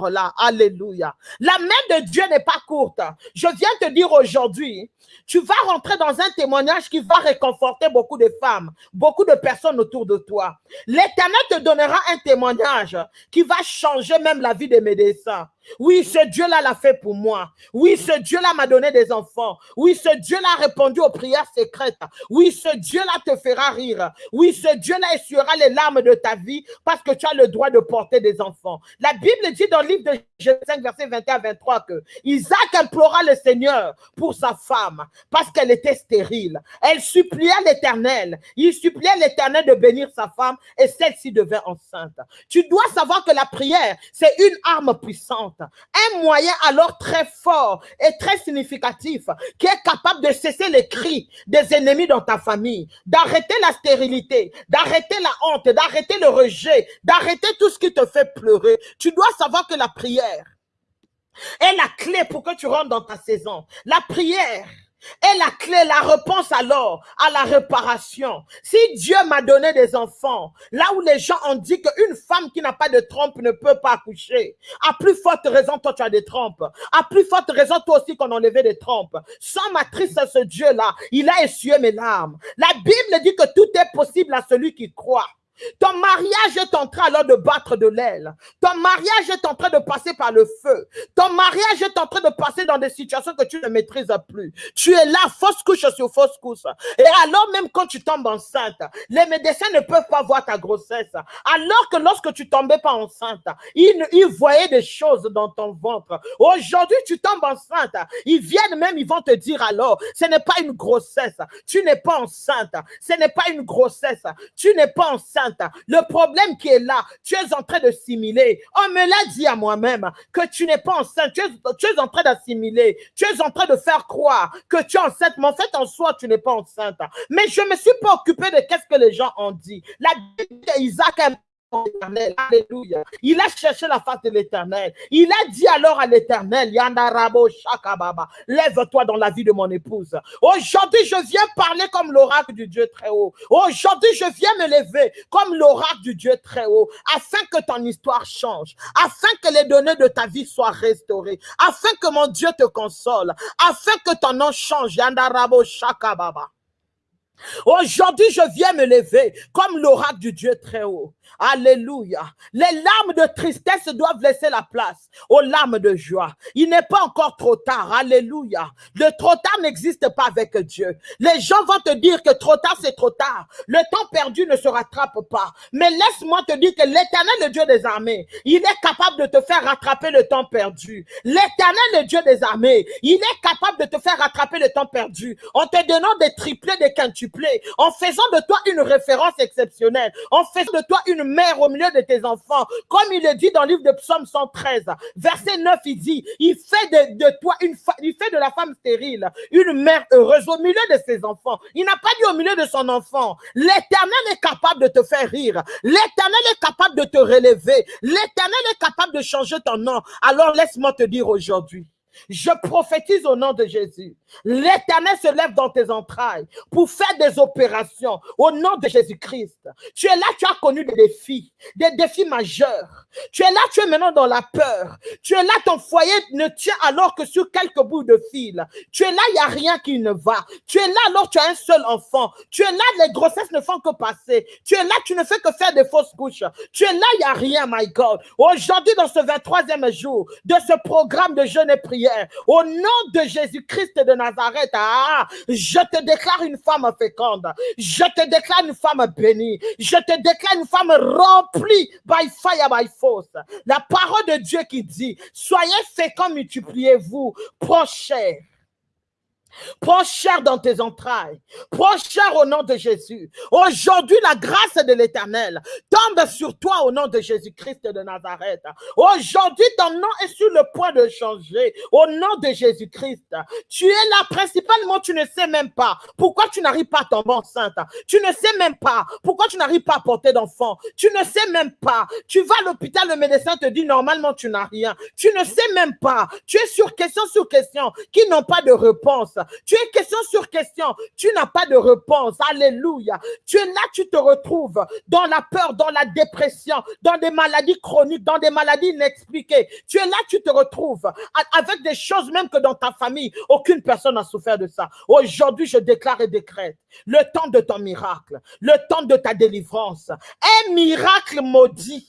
là. Alléluia. La main de Dieu n'est pas courte. Je viens te dire aujourd'hui, tu vas rentrer dans un témoignage qui va réconforter beaucoup de femmes, beaucoup de personnes autour de toi. L'Éternel te donnera un témoignage qui va changer même la vie des médecins. Oui, ce Dieu-là l'a fait pour moi. Oui, ce Dieu-là m'a donné des enfants. Oui, ce Dieu-là a répondu aux prières secrètes. Oui, ce Dieu-là te fera rire. Oui, ce Dieu-là essuiera les larmes de ta vie parce que tu as le droit de porter des enfants. La Bible dit dans le livre de Genèse 5, verset 21 à 23 que Isaac implora le Seigneur pour sa femme parce qu'elle était stérile. Elle suppliait l'Éternel. Il suppliait l'Éternel de bénir sa femme et celle-ci devait enceinte. Tu dois savoir que la prière, c'est une arme puissante un moyen alors très fort et très significatif qui est capable de cesser les cris des ennemis dans ta famille, d'arrêter la stérilité, d'arrêter la honte, d'arrêter le rejet, d'arrêter tout ce qui te fait pleurer. Tu dois savoir que la prière est la clé pour que tu rentres dans ta saison. La prière et la clé, la réponse alors à la réparation. Si Dieu m'a donné des enfants, là où les gens ont dit qu'une femme qui n'a pas de trompe ne peut pas accoucher, à plus forte raison, toi tu as des trompes. À plus forte raison, toi aussi qu'on enlevait des trompes. Sans matrice à ce Dieu-là, il a essuyé mes larmes. La Bible dit que tout est possible à celui qui croit. Ton mariage est en train alors de battre de l'aile. Ton mariage est en train de passer par le feu. Ton mariage est en train de passer dans des situations que tu ne maîtrises plus. Tu es là, fausse couche sur fausse couche. Et alors même quand tu tombes enceinte, les médecins ne peuvent pas voir ta grossesse. Alors que lorsque tu tombais pas enceinte, ils, ils voyaient des choses dans ton ventre. Aujourd'hui, tu tombes enceinte. Ils viennent même, ils vont te dire alors, ce n'est pas une grossesse. Tu n'es pas enceinte. Ce n'est pas une grossesse. Tu n'es pas enceinte le problème qui est là, tu es en train de simuler. On me l'a dit à moi-même que tu n'es pas enceinte. Tu es, en train d'assimiler. Tu es en train de faire croire que tu es enceinte. Mais en fait, en soi, tu n'es pas enceinte. Mais je me suis pas occupé de qu'est-ce que les gens ont dit. La d'Isaac Alléluia. Il a cherché la face de l'éternel. Il a dit alors à l'éternel, Yandarabo Shakababa, lève-toi dans la vie de mon épouse. Aujourd'hui, je viens parler comme l'oracle du Dieu très haut. Aujourd'hui, je viens me lever comme l'oracle du Dieu très haut, afin que ton histoire change, afin que les données de ta vie soient restaurées, afin que mon Dieu te console, afin que ton nom change. Yandarabo Shakababa. Aujourd'hui, je viens me lever comme l'oracle du Dieu très haut. Alléluia. Les larmes de tristesse doivent laisser la place aux larmes de joie. Il n'est pas encore trop tard. Alléluia. Le trop tard n'existe pas avec Dieu. Les gens vont te dire que trop tard, c'est trop tard. Le temps perdu ne se rattrape pas. Mais laisse-moi te dire que l'éternel, le Dieu des armées, il est capable de te faire rattraper le temps perdu. L'éternel, le Dieu des armées, il est capable de te faire rattraper le temps perdu en te donnant des triplés, des quintuplés, en faisant de toi une référence exceptionnelle, en faisant de toi une mère au milieu de tes enfants. Comme il le dit dans le livre de Psaume 113, verset 9, il dit, il fait de, toi une il fait de la femme stérile une mère heureuse au milieu de ses enfants. Il n'a pas dit au milieu de son enfant. L'éternel est capable de te faire rire. L'éternel est capable de te relever. L'éternel est capable de changer ton nom. Alors laisse-moi te dire aujourd'hui, je prophétise au nom de Jésus. L'éternel se lève dans tes entrailles pour faire des opérations au nom de Jésus-Christ. Tu es là, tu as connu des défis, des défis majeurs. Tu es là, tu es maintenant dans la peur. Tu es là, ton foyer ne tient alors que sur quelques bouts de fil. Tu es là, il n'y a rien qui ne va. Tu es là, alors tu as un seul enfant. Tu es là, les grossesses ne font que passer. Tu es là, tu ne fais que faire des fausses couches. Tu es là, il n'y a rien, my God. Aujourd'hui, dans ce 23e jour de ce programme de jeûne et prière, au nom de Jésus-Christ de Nazareth, ah, je te déclare une femme féconde. Je te déclare une femme bénie. Je te déclare une femme remplie by fire, by force. La parole de Dieu qui dit, soyez féconds, multipliez-vous, prochains. Prends dans tes entrailles. Prends au nom de Jésus. Aujourd'hui, la grâce de l'Éternel tombe sur toi au nom de Jésus-Christ de Nazareth. Aujourd'hui, ton nom est sur le point de changer au nom de Jésus-Christ. Tu es là principalement, tu ne sais même pas pourquoi tu n'arrives pas à tomber enceinte. Tu ne sais même pas pourquoi tu n'arrives pas à porter d'enfant. Tu ne sais même pas. Tu vas à l'hôpital, le médecin te dit normalement tu n'as rien. Tu ne sais même pas. Tu es sur question sur question qui n'ont pas de réponse. Tu es question sur question. Tu n'as pas de réponse. Alléluia. Tu es là, tu te retrouves dans la peur, dans la dépression, dans des maladies chroniques, dans des maladies inexpliquées. Tu es là, tu te retrouves avec des choses même que dans ta famille, aucune personne n'a souffert de ça. Aujourd'hui, je déclare et décrète le temps de ton miracle, le temps de ta délivrance. Un miracle maudit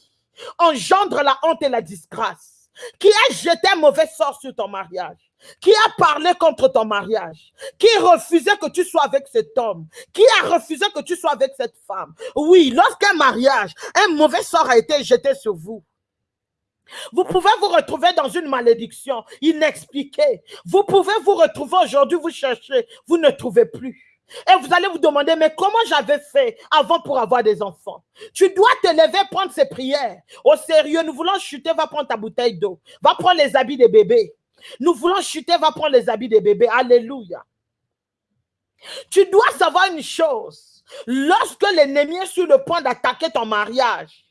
engendre la honte et la disgrâce. Qui a jeté un mauvais sort sur ton mariage qui a parlé contre ton mariage, qui refusait que tu sois avec cet homme, qui a refusé que tu sois avec cette femme. Oui, lorsqu'un mariage, un mauvais sort a été jeté sur vous. Vous pouvez vous retrouver dans une malédiction inexpliquée. Vous pouvez vous retrouver aujourd'hui, vous cherchez, vous ne trouvez plus. Et vous allez vous demander, mais comment j'avais fait avant pour avoir des enfants? Tu dois te lever, prendre ces prières. Au sérieux, nous voulons chuter, va prendre ta bouteille d'eau. Va prendre les habits des bébés. Nous voulons chuter, va prendre les habits des bébés. Alléluia. Tu dois savoir une chose. Lorsque l'ennemi est sur le point d'attaquer ton mariage,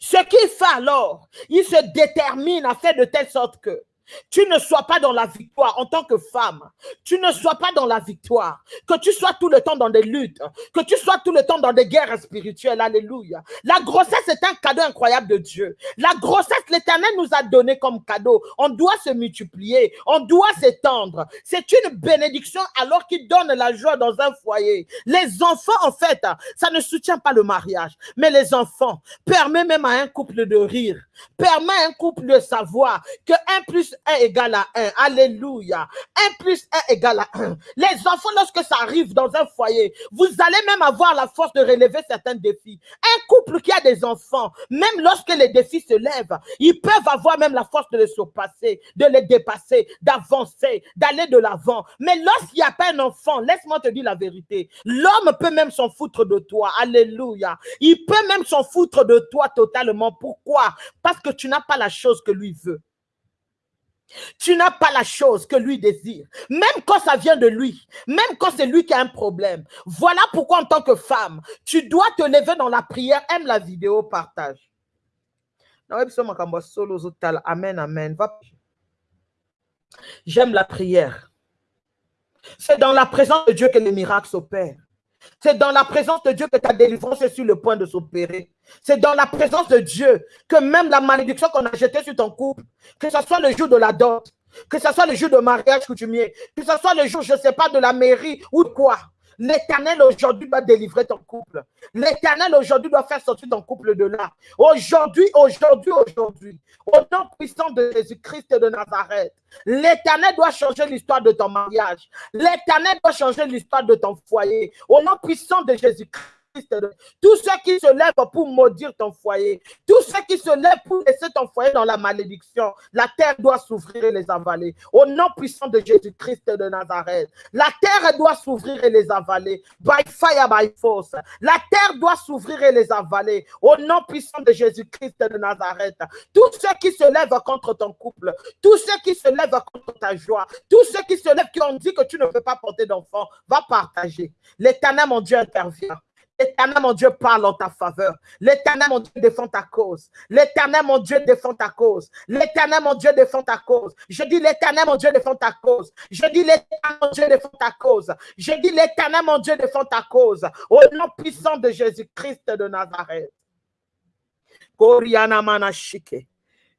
ce qu'il fait alors, il se détermine à faire de telle sorte que tu ne sois pas dans la victoire en tant que femme. Tu ne sois pas dans la victoire. Que tu sois tout le temps dans des luttes. Que tu sois tout le temps dans des guerres spirituelles. Alléluia. La grossesse est un cadeau incroyable de Dieu. La grossesse, l'éternel nous a donné comme cadeau. On doit se multiplier. On doit s'étendre. C'est une bénédiction alors qu'il donne la joie dans un foyer. Les enfants, en fait, ça ne soutient pas le mariage. Mais les enfants permet même à un couple de rire. Permet à un couple de savoir que un plus 1 égale à 1. Alléluia. 1 plus 1 égale à 1. Les enfants, lorsque ça arrive dans un foyer, vous allez même avoir la force de relever certains défis. Un couple qui a des enfants, même lorsque les défis se lèvent, ils peuvent avoir même la force de les surpasser, de les dépasser, d'avancer, d'aller de l'avant. Mais lorsqu'il n'y a pas un enfant, laisse-moi te dire la vérité, l'homme peut même s'en foutre de toi. Alléluia. Il peut même s'en foutre de toi totalement. Pourquoi? Parce que tu n'as pas la chose que lui veut. Tu n'as pas la chose que lui désire, même quand ça vient de lui, même quand c'est lui qui a un problème. Voilà pourquoi en tant que femme, tu dois te lever dans la prière, aime la vidéo, partage. Amen, amen. J'aime la prière. C'est dans la présence de Dieu que les miracles s'opèrent. C'est dans la présence de Dieu que ta délivrance est sur le point de s'opérer. C'est dans la présence de Dieu que même la malédiction qu'on a jetée sur ton couple, que ce soit le jour de la dot, que ce soit le jour de mariage coutumier, que ce soit le jour, je ne sais pas, de la mairie ou de quoi, L'éternel aujourd'hui doit délivrer ton couple. L'éternel aujourd'hui doit faire sortir ton couple de là. Aujourd'hui, aujourd'hui, aujourd'hui, au nom puissant de Jésus-Christ de Nazareth, l'éternel doit changer l'histoire de ton mariage. L'éternel doit changer l'histoire de ton foyer. Au nom puissant de Jésus-Christ. Tous ceux qui se lèvent pour maudire ton foyer, tous ceux qui se lèvent pour laisser ton foyer dans la malédiction, la terre doit s'ouvrir et les avaler. Au nom puissant de Jésus-Christ de Nazareth, la terre doit s'ouvrir et les avaler. By fire, by force. La terre doit s'ouvrir et les avaler. Au nom puissant de Jésus-Christ de Nazareth. Tous ceux qui se lèvent contre ton couple, tous ceux qui se lèvent contre ta joie, tous ceux qui se lèvent qui ont dit que tu ne veux pas porter d'enfant, va partager. L'éternel, mon Dieu, intervient. L'éternel, mon Dieu, parle en ta faveur. L'éternel, mon Dieu, défend ta cause. L'éternel, mon Dieu, défend ta cause. L'éternel, mon Dieu, défend ta cause. Je dis l'éternel, mon Dieu, défend ta cause. Je dis l'éternel, mon Dieu, défend ta cause. Je dis l'éternel, mon Dieu, défend ta cause. Au nom puissant de Jésus-Christ de Nazareth. Koriana mana shike.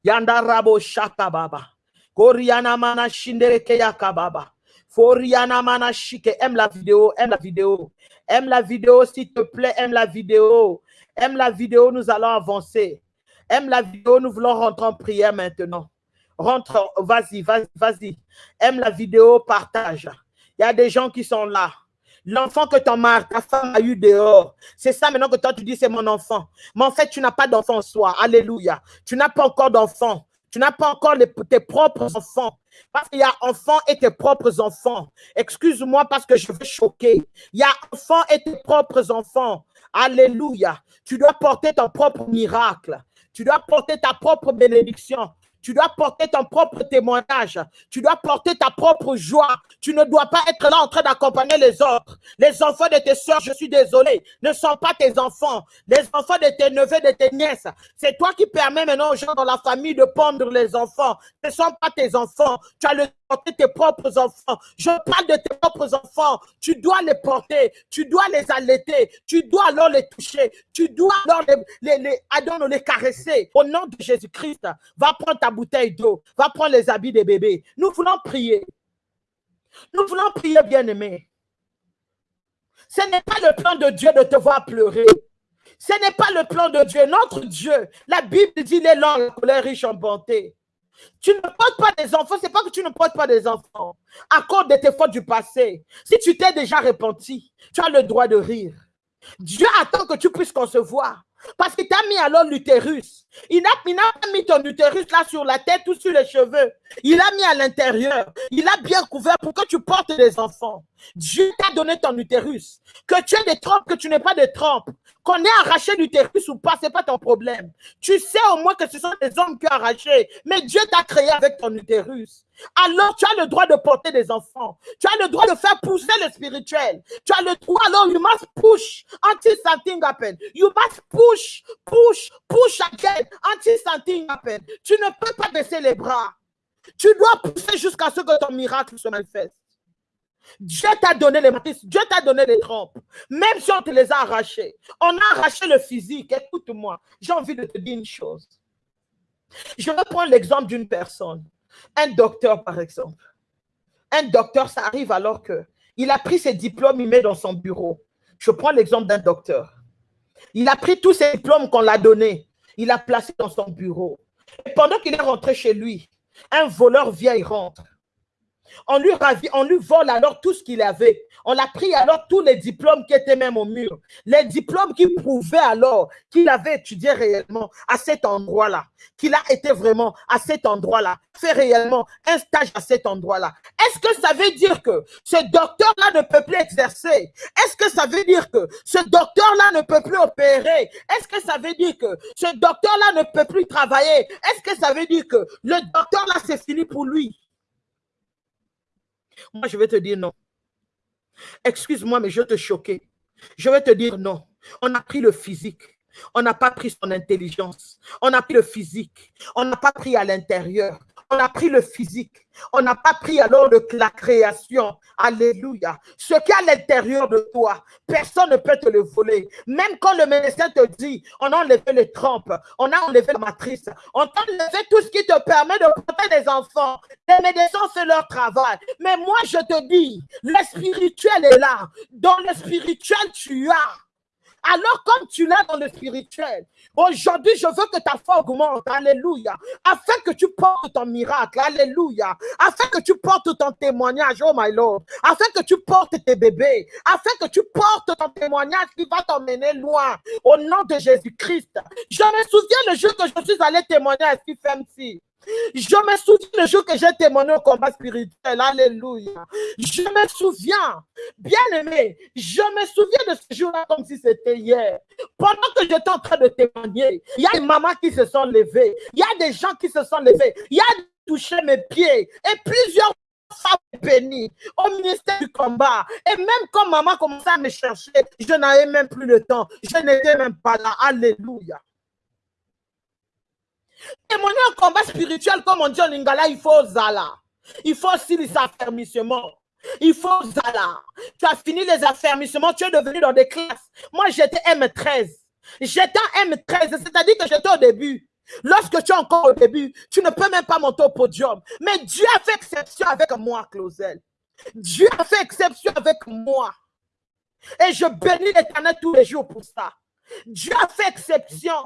Yanda rabo shaka baba. Koriana mana shindere keyaka baba. Foriana mana shike. Aime la vidéo, aime la vidéo. Aime la vidéo, s'il te plaît, aime la vidéo. Aime la vidéo, nous allons avancer. Aime la vidéo, nous voulons rentrer en prière maintenant. Rentre, vas-y, vas-y, vas-y. Aime la vidéo, partage. Il y a des gens qui sont là. L'enfant que ton mari, ta femme a eu dehors. C'est ça maintenant que toi tu dis c'est mon enfant. Mais en fait, tu n'as pas d'enfant en soi. Alléluia. Tu n'as pas encore d'enfant. Tu n'as pas encore tes propres enfants. Parce qu'il y a enfants et tes propres enfants. Excuse-moi parce que je veux choquer. Il y a enfants et tes propres enfants. Alléluia. Tu dois porter ton propre miracle. Tu dois porter ta propre bénédiction. Tu dois porter ton propre témoignage. Tu dois porter ta propre joie. Tu ne dois pas être là en train d'accompagner les autres. Les enfants de tes soeurs, je suis désolé, ne sont pas tes enfants. Les enfants de tes neveux, de tes nièces. C'est toi qui permets maintenant aux gens dans la famille de pendre les enfants. Ce ne sont pas tes enfants. Tu as le porter tes propres enfants. Je parle de tes propres enfants. Tu dois les porter. Tu dois les allaiter. Tu dois alors les toucher. Tu dois alors les, les, les, caresser. Au nom de Jésus-Christ, va prendre ta bouteille d'eau. Va prendre les habits des bébés. Nous voulons prier. Nous voulons prier, bien-aimés. Ce n'est pas le plan de Dieu de te voir pleurer. Ce n'est pas le plan de Dieu. Notre Dieu, la Bible dit, il est lent, la colère riche en bonté. Tu ne portes pas des enfants, c'est pas que tu ne portes pas des enfants. À cause de tes fautes du passé, si tu t'es déjà repenti, tu as le droit de rire. Dieu attend que tu puisses concevoir. Parce qu'il t'a mis alors l'utérus. Il n'a pas mis ton utérus là sur la tête ou sur les cheveux. Il a mis à l'intérieur. Il a bien couvert pour que tu portes des enfants. Dieu t'a donné ton utérus. Que tu aies des trompes, que tu n'aies pas de trompes. Qu'on ait arraché l'utérus ou pas, ce n'est pas ton problème. Tu sais au moins que ce sont des hommes qui ont arraché. Mais Dieu t'a créé avec ton utérus. Alors tu as le droit de porter des enfants. Tu as le droit de faire pousser le spirituel. Tu as le droit, alors you must push until something happens. You must push, push, push again until something happens. Tu ne peux pas baisser les bras. Tu dois pousser jusqu'à ce que ton miracle se manifeste. Dieu t'a donné les matrices, Dieu t'a donné les trompes. Même si on te les a arrachés, on a arraché le physique. Écoute-moi, j'ai envie de te dire une chose. Je vais prendre l'exemple d'une personne. Un docteur, par exemple. Un docteur, ça arrive alors que il a pris ses diplômes, il met dans son bureau. Je prends l'exemple d'un docteur. Il a pris tous ses diplômes qu'on l'a donnés. Il a placé dans son bureau. Et pendant qu'il est rentré chez lui, un voleur vient et rentre. On lui, ravi, on lui vole alors tout ce qu'il avait. On a pris alors tous les diplômes qui étaient même au mur. Les diplômes qui prouvaient alors qu'il avait étudié réellement à cet endroit-là. Qu'il a été vraiment à cet endroit-là. Fait réellement un stage à cet endroit-là. Est-ce que ça veut dire que ce docteur-là ne peut plus exercer? Est-ce que ça veut dire que ce docteur-là ne peut plus opérer? Est-ce que ça veut dire que ce docteur-là ne peut plus travailler? Est-ce que ça veut dire que le docteur-là, c'est fini pour lui? Moi, je vais te dire non. Excuse-moi, mais je vais te choquer. Je vais te dire non. On a pris le physique. On n'a pas pris son intelligence. On a pris le physique. On n'a pas pris à l'intérieur. On a pris le physique. On n'a pas pris alors la création. Alléluia. Ce qui est à l'intérieur de toi, personne ne peut te le voler. Même quand le médecin te dit, on a enlevé les trompes, on a enlevé la matrice, on a enlevé tout ce qui te permet de porter des enfants. Les médecins font leur travail. Mais moi, je te dis, le spirituel est là. Dans le spirituel, tu as. Alors, comme tu l'as dans le spirituel, aujourd'hui, je veux que ta foi augmente. Alléluia. Afin que tu portes ton miracle. Alléluia. Afin que tu portes ton témoignage. Oh my Lord. Afin que tu portes tes bébés. Afin que tu portes ton témoignage qui va t'emmener loin. Au nom de Jésus-Christ. Je me souviens le jour que je suis allé témoigner à FMC. Je me souviens le jour que j'ai témoigné au combat spirituel. Alléluia. Je me souviens, bien aimé, je me souviens de ce jour-là comme si c'était hier. Pendant que j'étais en train de témoigner, il y a des mamans qui se sont levées. Il y a des gens qui se sont levés. Il y a touché mes pieds. Et plusieurs femmes bénies au ministère du combat. Et même quand maman commençait à me chercher, je n'avais même plus le temps. Je n'étais même pas là. Alléluia. Témoigner un combat spirituel, comme on dit en lingala, il faut zala. Il faut aussi les affermissements. Il faut zala. Tu as fini les affermissements, tu es devenu dans des classes. Moi, j'étais M13. J'étais M13, c'est-à-dire que j'étais au début. Lorsque tu es encore au début, tu ne peux même pas monter au podium. Mais Dieu a fait exception avec moi, Clausel. Dieu a fait exception avec moi. Et je bénis l'éternel tous les jours pour ça. Dieu a fait exception.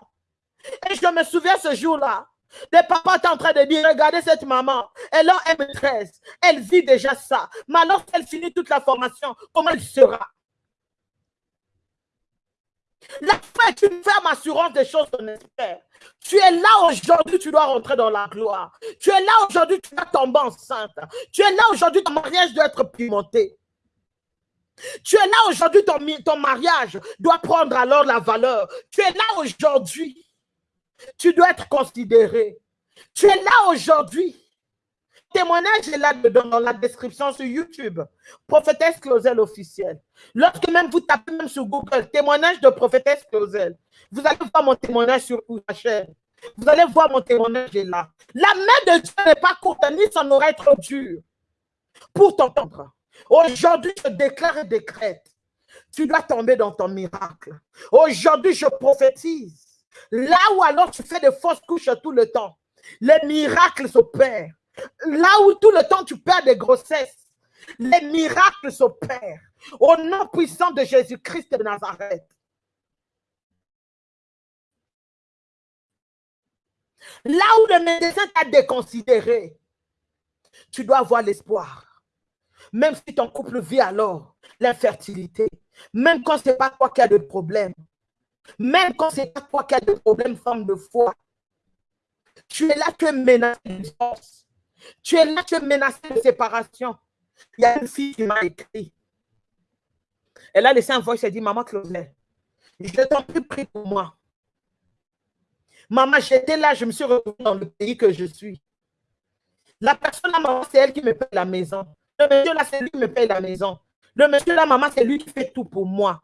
Et je me souviens ce jour-là, les papas étaient en train de dire, regardez cette maman, elle a M13, elle vit déjà ça. Mais alors qu'elle finit toute la formation, comment elle sera? La foi est une ferme assurance des choses qu'on espère. Tu es là aujourd'hui, tu dois rentrer dans la gloire. Tu es là aujourd'hui, tu dois tomber enceinte. Tu es là aujourd'hui, ton mariage doit être pimenté. Tu es là aujourd'hui, ton, ton mariage doit prendre alors la valeur. Tu es là aujourd'hui. Tu dois être considéré. Tu es là aujourd'hui. Témoignage est là dedans dans la description sur YouTube. Prophétesse Clausel officielle. Lorsque même vous tapez même sur Google, témoignage de prophétesse Clausel, vous allez voir mon témoignage sur ma chaîne. Vous allez voir mon témoignage est là. La main de Dieu n'est pas courte, ni son oreille trop dure pour t'entendre. Aujourd'hui, je déclare et décrète. Tu dois tomber dans ton miracle. Aujourd'hui, je prophétise. Là où alors tu fais des fausses couches tout le temps, les miracles s'opèrent. Là où tout le temps tu perds des grossesses, les miracles s'opèrent. Au nom puissant de Jésus-Christ de Nazareth. Là où le médecin t'a déconsidéré, tu dois avoir l'espoir. Même si ton couple vit alors l'infertilité, même quand ce n'est pas toi qui as de problème, même quand ce n'est pas toi qui as de problème, femme de foi, tu es là, tu es menacé de. Tu es là, tu es de séparation. Il y a une fille qui m'a écrit. Elle a laissé un voice, elle dit, Maman Claudel, je t'en prie, prie pour moi. Maman, j'étais là, je me suis retrouvée dans le pays que je suis. La personne là, maman, c'est elle qui me paye la maison. Le monsieur là, c'est lui qui me paye la maison. Le monsieur là, maman, c'est lui qui fait tout pour moi.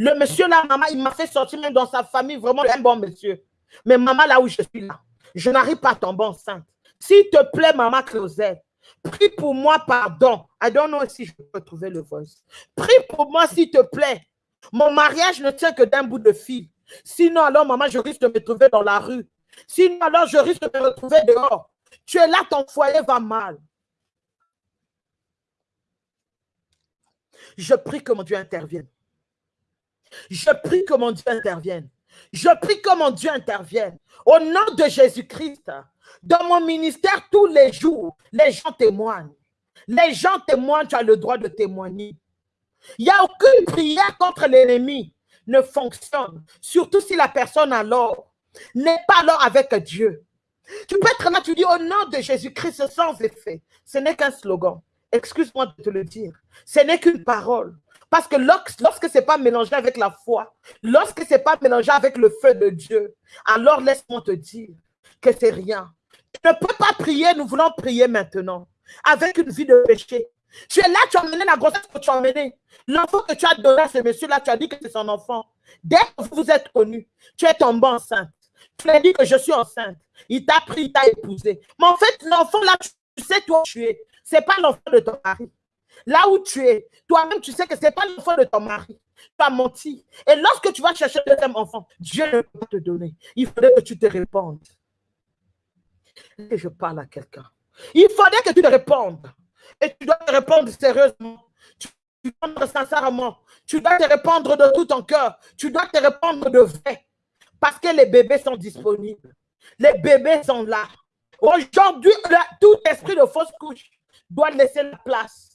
Le monsieur là, maman, il m'a fait sortir même dans sa famille, vraiment un bon monsieur. Mais maman, là où je suis là, je n'arrive pas à tomber enceinte. S'il te plaît, maman Closette, prie pour moi, pardon. I don't know si je peux trouver le voice. Prie pour moi, s'il te plaît. Mon mariage ne tient que d'un bout de fil. Sinon, alors, maman, je risque de me trouver dans la rue. Sinon, alors, je risque de me retrouver dehors. Tu es là, ton foyer va mal. Je prie que mon Dieu intervienne. Je prie que mon Dieu intervienne. Je prie que mon Dieu intervienne. Au nom de Jésus-Christ, dans mon ministère, tous les jours, les gens témoignent. Les gens témoignent, tu as le droit de témoigner. Il n'y a aucune prière contre l'ennemi ne fonctionne, surtout si la personne alors n'est pas alors avec Dieu. Tu peux être là, tu dis au nom de Jésus-Christ sans effet. Ce n'est qu'un slogan. Excuse-moi de te le dire. Ce n'est qu'une parole. Parce que lorsque ce n'est pas mélangé avec la foi, lorsque ce n'est pas mélangé avec le feu de Dieu, alors laisse-moi te dire que c'est rien. Tu ne peux pas prier, nous voulons prier maintenant, avec une vie de péché. Tu es là, tu as mené la grossesse que tu as menée. L'enfant que tu as donné à ce monsieur-là, tu as dit que c'est son enfant. Dès que vous vous êtes connu, tu es tombé enceinte. Tu lui as dit que je suis enceinte. Il t'a pris, il t'a épousé. Mais en fait, l'enfant là, tu sais toi tu es. Ce n'est pas l'enfant de ton mari. Là où tu es, toi-même, tu sais que ce n'est pas l'enfant de ton mari. Tu as menti. Et lorsque tu vas chercher le deuxième enfant, Dieu ne peut pas te donner. Il faudrait que tu te répondes. Et je parle à quelqu'un. Il faudrait que tu te répondes. Et tu dois te répondre sérieusement. Tu dois te sincèrement. Tu dois te répondre de tout ton cœur. Tu dois te répondre de vrai. Parce que les bébés sont disponibles. Les bébés sont là. Aujourd'hui, tout esprit de fausse couche doit laisser la place.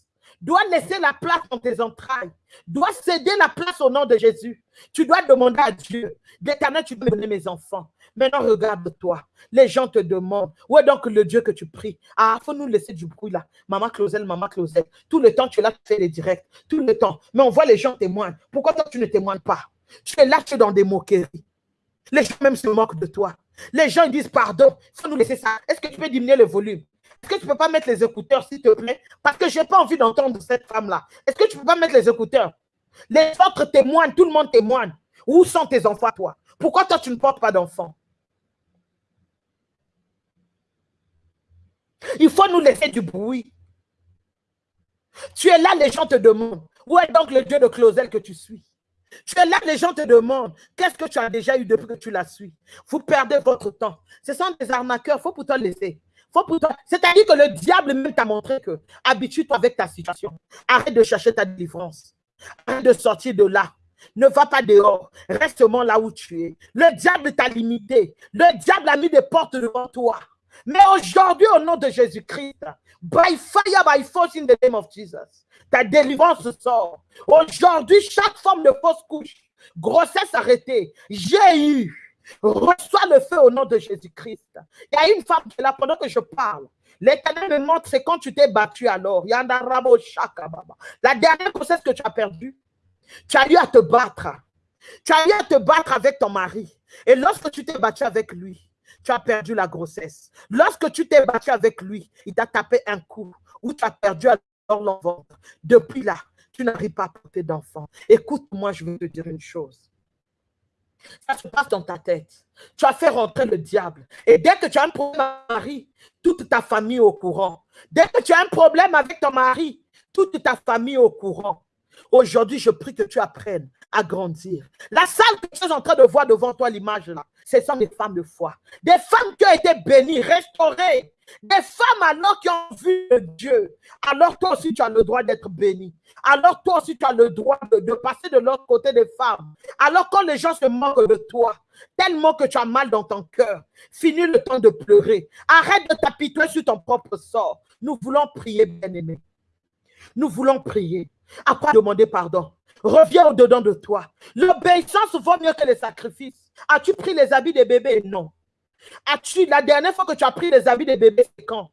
Doit laisser la place dans tes entrailles. Doit céder la place au nom de Jésus. Tu dois demander à Dieu. D'éternel, tu peux donner mes enfants. Maintenant, regarde-toi. Les gens te demandent, où est donc le Dieu que tu pries? Ah, il faut nous laisser du bruit là. Maman Clausel, maman Clausel. Tout le temps, tu es là, tu fais les directs. Tout le temps. Mais on voit les gens témoignent. Pourquoi toi, tu ne témoignes pas? Tu es là, tu es dans des moqueries. Les gens même se moquent de toi. Les gens disent pardon. Faut nous laisser ça. Est-ce que tu peux diminuer le volume? Est-ce que tu peux pas mettre les écouteurs, s'il te plaît? Parce que je n'ai pas envie d'entendre cette femme-là. Est-ce que tu peux pas mettre les écouteurs? Les autres témoignent, tout le monde témoigne. Où sont tes enfants, toi? Pourquoi toi, tu ne portes pas d'enfants? Il faut nous laisser du bruit. Tu es là, les gens te demandent. Où est donc le Dieu de Clausel que tu suis? Tu es là, les gens te demandent. Qu'est-ce que tu as déjà eu depuis que tu la suis? Vous perdez votre temps. Ce sont des arnaqueurs. Il faut pourtant laisser. C'est-à-dire que le diable même t'a montré que habitue-toi avec ta situation. Arrête de chercher ta délivrance. Arrête de sortir de là. Ne va pas dehors. Reste là où tu es. Le diable t'a limité. Le diable a mis des portes devant toi. Mais aujourd'hui, au nom de Jésus-Christ, by fire, by force in the name of Jesus, ta délivrance sort. Aujourd'hui, chaque forme de fausse couche Grossesse arrêtée. J'ai eu. Reçois le feu au nom de Jésus-Christ. Il y a une femme qui est là pendant que je parle. L'éternel me montre, c'est quand tu t'es battu alors. La dernière grossesse que tu as perdue, tu as eu à te battre. Tu as eu à te battre avec ton mari. Et lorsque tu t'es battu avec lui, tu as perdu la grossesse. Lorsque tu t'es battu avec lui, il t'a tapé un coup ou tu as perdu alors l'enfant. Depuis là, tu n'arrives pas à porter d'enfant. Écoute-moi, je vais te dire une chose. Ça se passe dans ta tête. Tu as fait rentrer le diable. Et dès que tu as un problème avec ton mari, toute ta famille est au courant. Dès que tu as un problème avec ton mari, toute ta famille est au courant. Aujourd'hui, je prie que tu apprennes à grandir. La salle que tu es en train de voir devant toi, l'image là, ce sont des femmes de foi. Des femmes qui ont été bénies, restaurées. Des femmes alors qui ont vu Dieu. Alors toi aussi, tu as le droit d'être béni. Alors toi aussi, tu as le droit de, passer de l'autre côté des femmes. Alors quand les gens se moquent de toi, tellement que tu as mal dans ton cœur, finis le temps de pleurer. Arrête de t'apitoyer sur ton propre sort. Nous voulons prier, bien-aimés. Nous voulons prier. À quoi demander pardon? Reviens au-dedans de toi. L'obéissance vaut mieux que les sacrifices. As-tu pris les habits des bébés? Non. As-tu, la dernière fois que tu as pris les habits des bébés, c'est quand?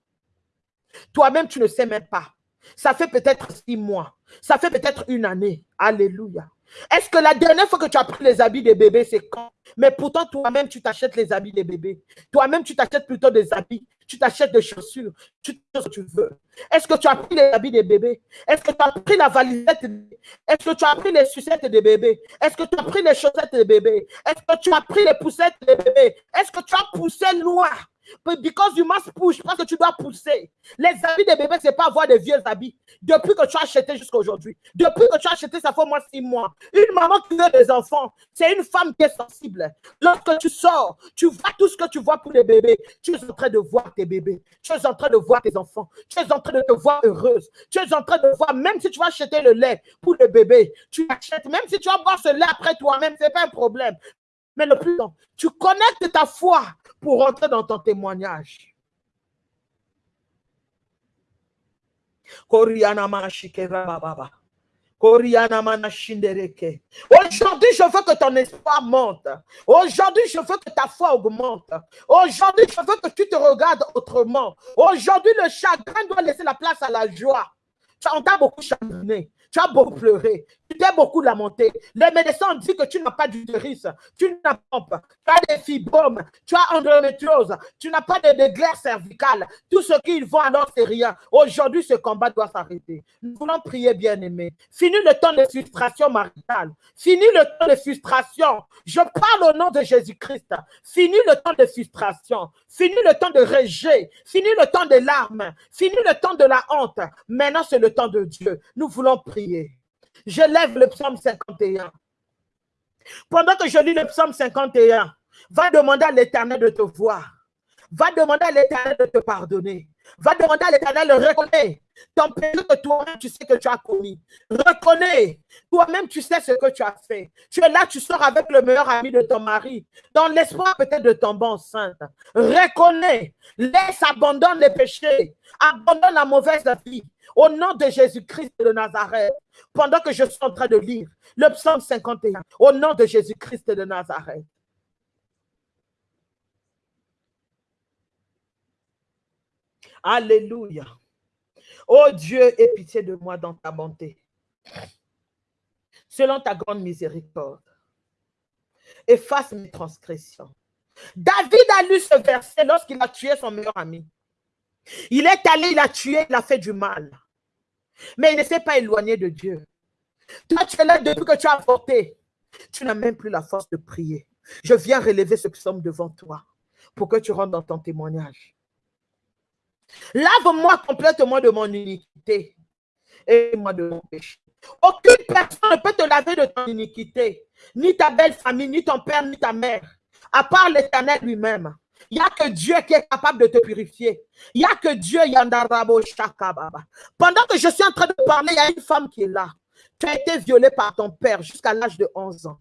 Toi-même, tu ne sais même pas. Ça fait peut-être six mois. Ça fait peut-être une année. Alléluia. Est-ce que la dernière fois que tu as pris les habits des bébés, c'est quand? Mais pourtant, toi-même, tu t'achètes les habits des bébés. Toi-même, tu t'achètes plutôt des habits. Tu t'achètes des chaussures. Tu fais ce que tu veux. Est-ce que tu as pris les habits des bébés? Est-ce que tu as pris la valisette Est-ce que tu as pris les sucettes des bébés? Est-ce que tu as pris les chaussettes des bébés? Est-ce que tu as pris les poussettes des bébés? Est-ce que tu as poussé loin? Because you must push, parce que tu dois pousser. Les habits des bébés, ce n'est pas avoir des vieux habits. Depuis que tu as acheté jusqu'à aujourd'hui. Depuis que tu as acheté, ça fait au moins six mois. Une maman qui veut des enfants, c'est une femme qui est sensible. Lorsque tu sors, tu vois tout ce que tu vois pour les bébés. Tu es en train de voir tes bébés. Tu es en train de voir tes enfants. Tu es en train de te voir heureuse. Tu es en train de voir, même si tu vas acheter le lait pour le bébé, tu achètes. Même si tu vas boire ce lait après toi-même, ce n'est pas un problème. Mais le plus tu connectes ta foi pour rentrer dans ton témoignage. Aujourd'hui, je veux que ton espoir monte. Aujourd'hui, je veux que ta foi augmente. Aujourd'hui, je veux que tu te regardes autrement. Aujourd'hui, le chagrin doit laisser la place à la joie. On t'a beaucoup chagriné. Tu as beaucoup pleuré. Tu t'es beaucoup lamenté. Les médecins disent que tu n'as pas d'utérus. Tu n'as pas. Tu as des fibromes. Tu as endométriose. Tu n'as pas de, de glaire cervicale. Tout ce qu'ils font alors, c'est rien. Aujourd'hui, ce combat doit s'arrêter. Nous voulons prier, bien-aimés. Fini le temps de frustration maritale. Fini le temps de frustration. Je parle au nom de Jésus-Christ. Fini le temps de frustration. Fini le temps de rejet. Fini le temps de larmes. Fini le temps de la honte. Maintenant, c'est le temps de Dieu. Nous voulons prier. Je lève le psaume 51. Pendant que je lis le psaume 51, va demander à l'éternel de te voir. Va demander à l'éternel de te pardonner. Va demander à l'éternel de reconnaître ton péché que toi-même tu sais que tu as commis. Reconnais. Toi-même tu sais ce que tu as fait. Tu es là, tu sors avec le meilleur ami de ton mari, dans l'espoir peut-être de tomber enceinte. Reconnais. Laisse, abandonne les péchés. Abandonne la mauvaise vie. Au nom de Jésus-Christ de Nazareth, pendant que je suis en train de lire le psaume 51, au nom de Jésus-Christ de Nazareth. Alléluia. Oh Dieu, aie pitié de moi dans ta bonté. Selon ta grande miséricorde, efface mes transgressions. David a lu ce verset lorsqu'il a tué son meilleur ami. Il est allé, il a tué, il a fait du mal. Mais il ne s'est pas éloigné de Dieu. Toi, tu es là depuis que tu as avorté. Tu n'as même plus la force de prier. Je viens relever ce psaume devant toi pour que tu rentres dans ton témoignage. Lave-moi complètement de mon iniquité et moi de mon péché. Aucune personne ne peut te laver de ton iniquité, ni ta belle famille, ni ton père, ni ta mère, à part l'éternel lui-même. Il n'y a que Dieu qui est capable de te purifier. Il n'y a que Dieu, Yandarabo Shakababa. Pendant que je suis en train de parler, il y a une femme qui est là. Tu as été violée par ton père jusqu'à l'âge de 11 ans.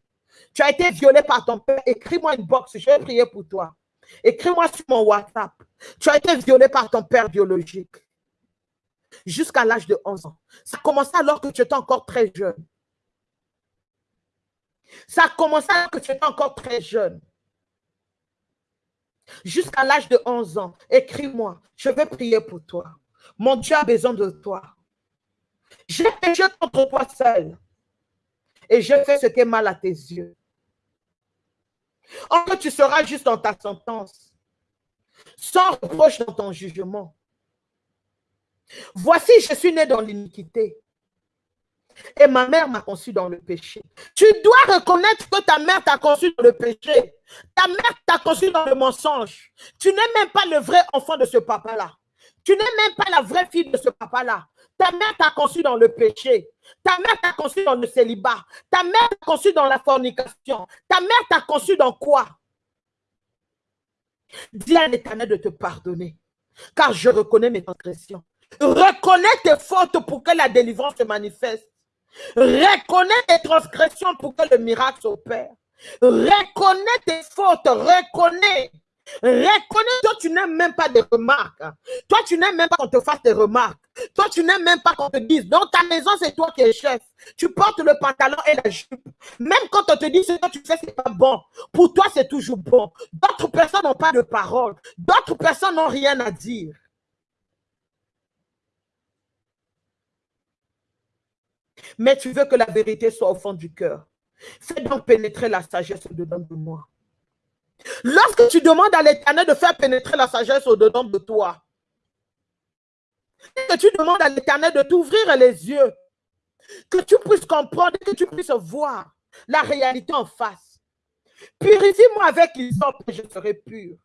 Tu as été violée par ton père. Écris-moi une box, je vais prier pour toi. Écris-moi sur mon WhatsApp. Tu as été violée par ton père biologique jusqu'à l'âge de 11 ans. Ça a commencé alors que tu étais encore très jeune. Ça a commencé alors que tu étais encore très jeune. Jusqu'à l'âge de 11 ans, écris-moi, je vais prier pour toi. Mon Dieu a besoin de toi. J'ai péché contre toi seul. Et je fais ce qui est mal à tes yeux. Or, tu seras juste dans ta sentence, sans reproche dans ton jugement. Voici, je suis né dans l'iniquité. Et ma mère m'a conçu dans le péché. Tu dois reconnaître que ta mère t'a conçu dans le péché. Ta mère t'a conçu dans le mensonge. Tu n'es même pas le vrai enfant de ce papa-là. Tu n'es même pas la vraie fille de ce papa-là. Ta mère t'a conçu dans le péché. Ta mère t'a conçu dans le célibat. Ta mère t'a conçu dans la fornication. Ta mère t'a conçu dans quoi? Dis à l'éternel de te pardonner. Car je reconnais mes transgressions. Reconnais tes fautes pour que la délivrance se manifeste. Reconnais tes transgressions pour que le miracle s'opère. Reconnais tes fautes. Reconnais. Reconnais, toi, tu n'aimes même pas des remarques. Toi, tu n'aimes même pas qu'on te fasse des remarques. Toi, tu n'aimes même pas qu'on te dise, dans ta maison, c'est toi qui es chef. Tu portes le pantalon et la jupe. Même quand on te dit ce que tu fais, c'est pas bon. Pour toi, c'est toujours bon. D'autres personnes n'ont pas de parole. D'autres personnes n'ont rien à dire. Mais tu veux que la vérité soit au fond du cœur. Fais donc pénétrer la sagesse au-dedans de moi. Lorsque tu demandes à l'éternel de faire pénétrer la sagesse au-dedans de toi, que tu demandes à l'éternel de t'ouvrir les yeux, que tu puisses comprendre, que tu puisses voir la réalité en face. Purifie-moi avec l'hysope et je serai pur.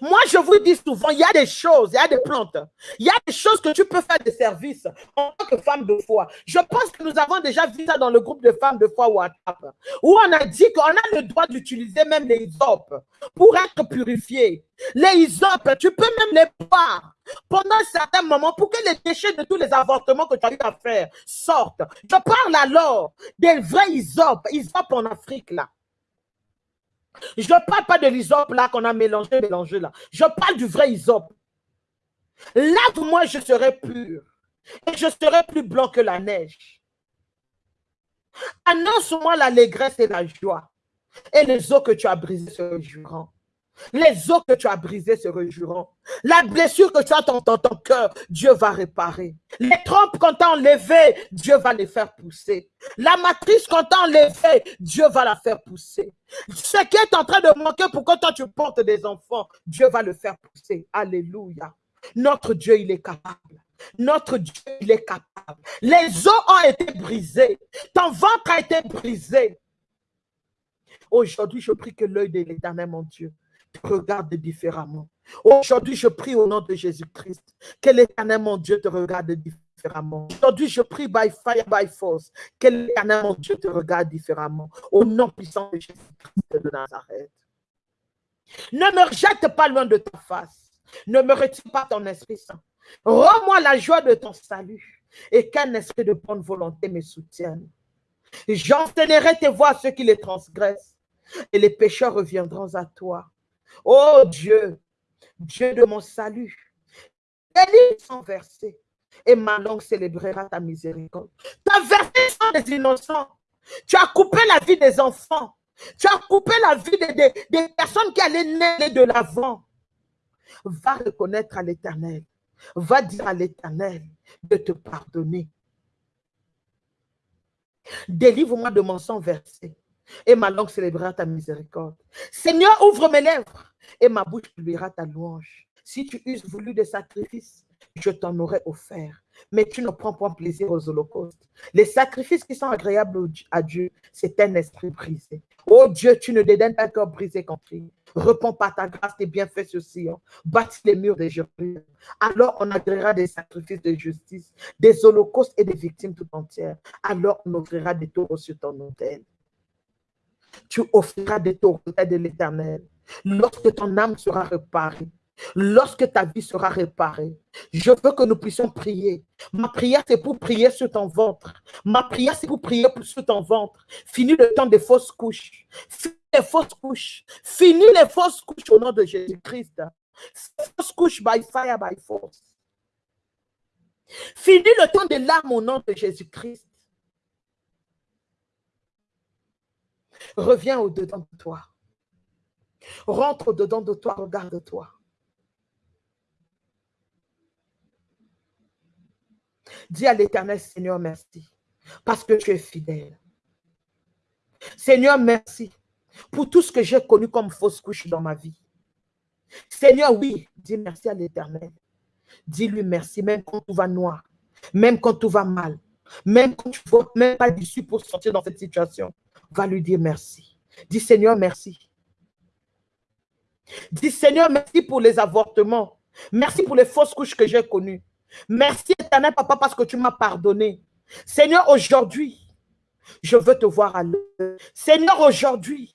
Moi, je vous dis souvent, il y a des choses, il y a des plantes, il y a des choses que tu peux faire de service en tant que femme de foi. Je pense que nous avons déjà vu ça dans le groupe de femmes de foi WhatsApp, où on a dit qu'on a le droit d'utiliser même les isopes pour être purifié. Les isopes, tu peux même les boire pendant un certain moment pour que les déchets de tous les avortements que tu as eu à faire sortent. Je parle alors des vrais isopes, isopes en Afrique là. Je ne parle pas de l'isop là qu'on a mélangé, mélangé là. Je parle du vrai isop. Lave-moi, je serai pur. Et je serai plus blanc que la neige. Annonce-moi l'allégresse et la joie. Et les eaux que tu as brisées se réjouiront. Les os que tu as brisés se réjouiront. La blessure que tu as dans ton, cœur, Dieu va réparer. Les trompes qu'on t'a enlevées, Dieu va les faire pousser. La matrice qu'on t'a enlevée, Dieu va la faire pousser. Ce qui est en train de manquer pour que toi tu portes des enfants, Dieu va le faire pousser. Alléluia. Notre Dieu, il est capable. Notre Dieu, il est capable. Les os ont été brisés. Ton ventre a été brisé. Aujourd'hui, je prie que l'œil de l'éternel, mon Dieu, regarde différemment. Aujourd'hui, je prie au nom de Jésus-Christ que l'éternel, mon Dieu, te regarde différemment. Aujourd'hui, je prie by fire, by force, que l'éternel, mon Dieu, te regarde différemment. Au nom puissant de Jésus-Christ de Nazareth. Ne me rejette pas loin de ta face. Ne me retire pas ton Esprit Saint. Rends-moi la joie de ton salut et qu'un esprit de bonne volonté me soutienne. J'enseignerai tes voies à ceux qui les transgressent et les pécheurs reviendront à toi. Oh Dieu, Dieu de mon salut, livres sont versés et ma langue célébrera ta miséricorde. Tu as versé sans des innocents. Tu as coupé la vie des enfants. Tu as coupé la vie des, personnes qui allaient naître de l'avant. Va reconnaître à l'éternel. Va dire à l'éternel de te pardonner. Délivre-moi de mon sang versé et ma langue célébrera ta miséricorde. Seigneur, ouvre mes lèvres et ma bouche publiera ta louange. Si tu uses voulu des sacrifices, je t'en aurais offert. Mais tu ne prends point plaisir aux holocaustes. Les sacrifices qui sont agréables à Dieu, c'est un esprit brisé. Oh Dieu, tu ne dédaignes pas un corps brisé lui. Réponds par ta grâce tes bienfaits sur Sion. Bâtis les murs de Jérusalem. Alors on agréera des sacrifices de justice, des holocaustes et des victimes tout entières. Alors on offrira des taureaux sur ton autel tu offriras des auprès de l'éternel. Lorsque ton âme sera réparée, lorsque ta vie sera réparée, je veux que nous puissions prier. Ma prière, c'est pour prier sur ton ventre. Ma prière, c'est pour prier sur ton ventre. Finis le temps des fausses couches. Finis les fausses couches. Finis les fausses couches au nom de Jésus-Christ. Fausses couches by fire, by force. Finis le temps des larmes au nom de Jésus-Christ. Reviens au-dedans de toi. Rentre au-dedans de toi, regarde-toi. Dis à l'éternel, Seigneur, merci, parce que tu es fidèle. Seigneur, merci pour tout ce que j'ai connu comme fausse couche dans ma vie. Seigneur, oui, dis merci à l'éternel. Dis-lui merci, même quand tout va noir, même quand tout va mal, même quand tu ne vois même pas d'issue pour sortir dans cette situation. Va lui dire merci. Dis Seigneur, merci. Dis Seigneur, merci pour les avortements. Merci pour les fausses couches que j'ai connues. Merci éternel papa parce que tu m'as pardonné. Seigneur, aujourd'hui, je veux te voir à l'heure. Seigneur, aujourd'hui,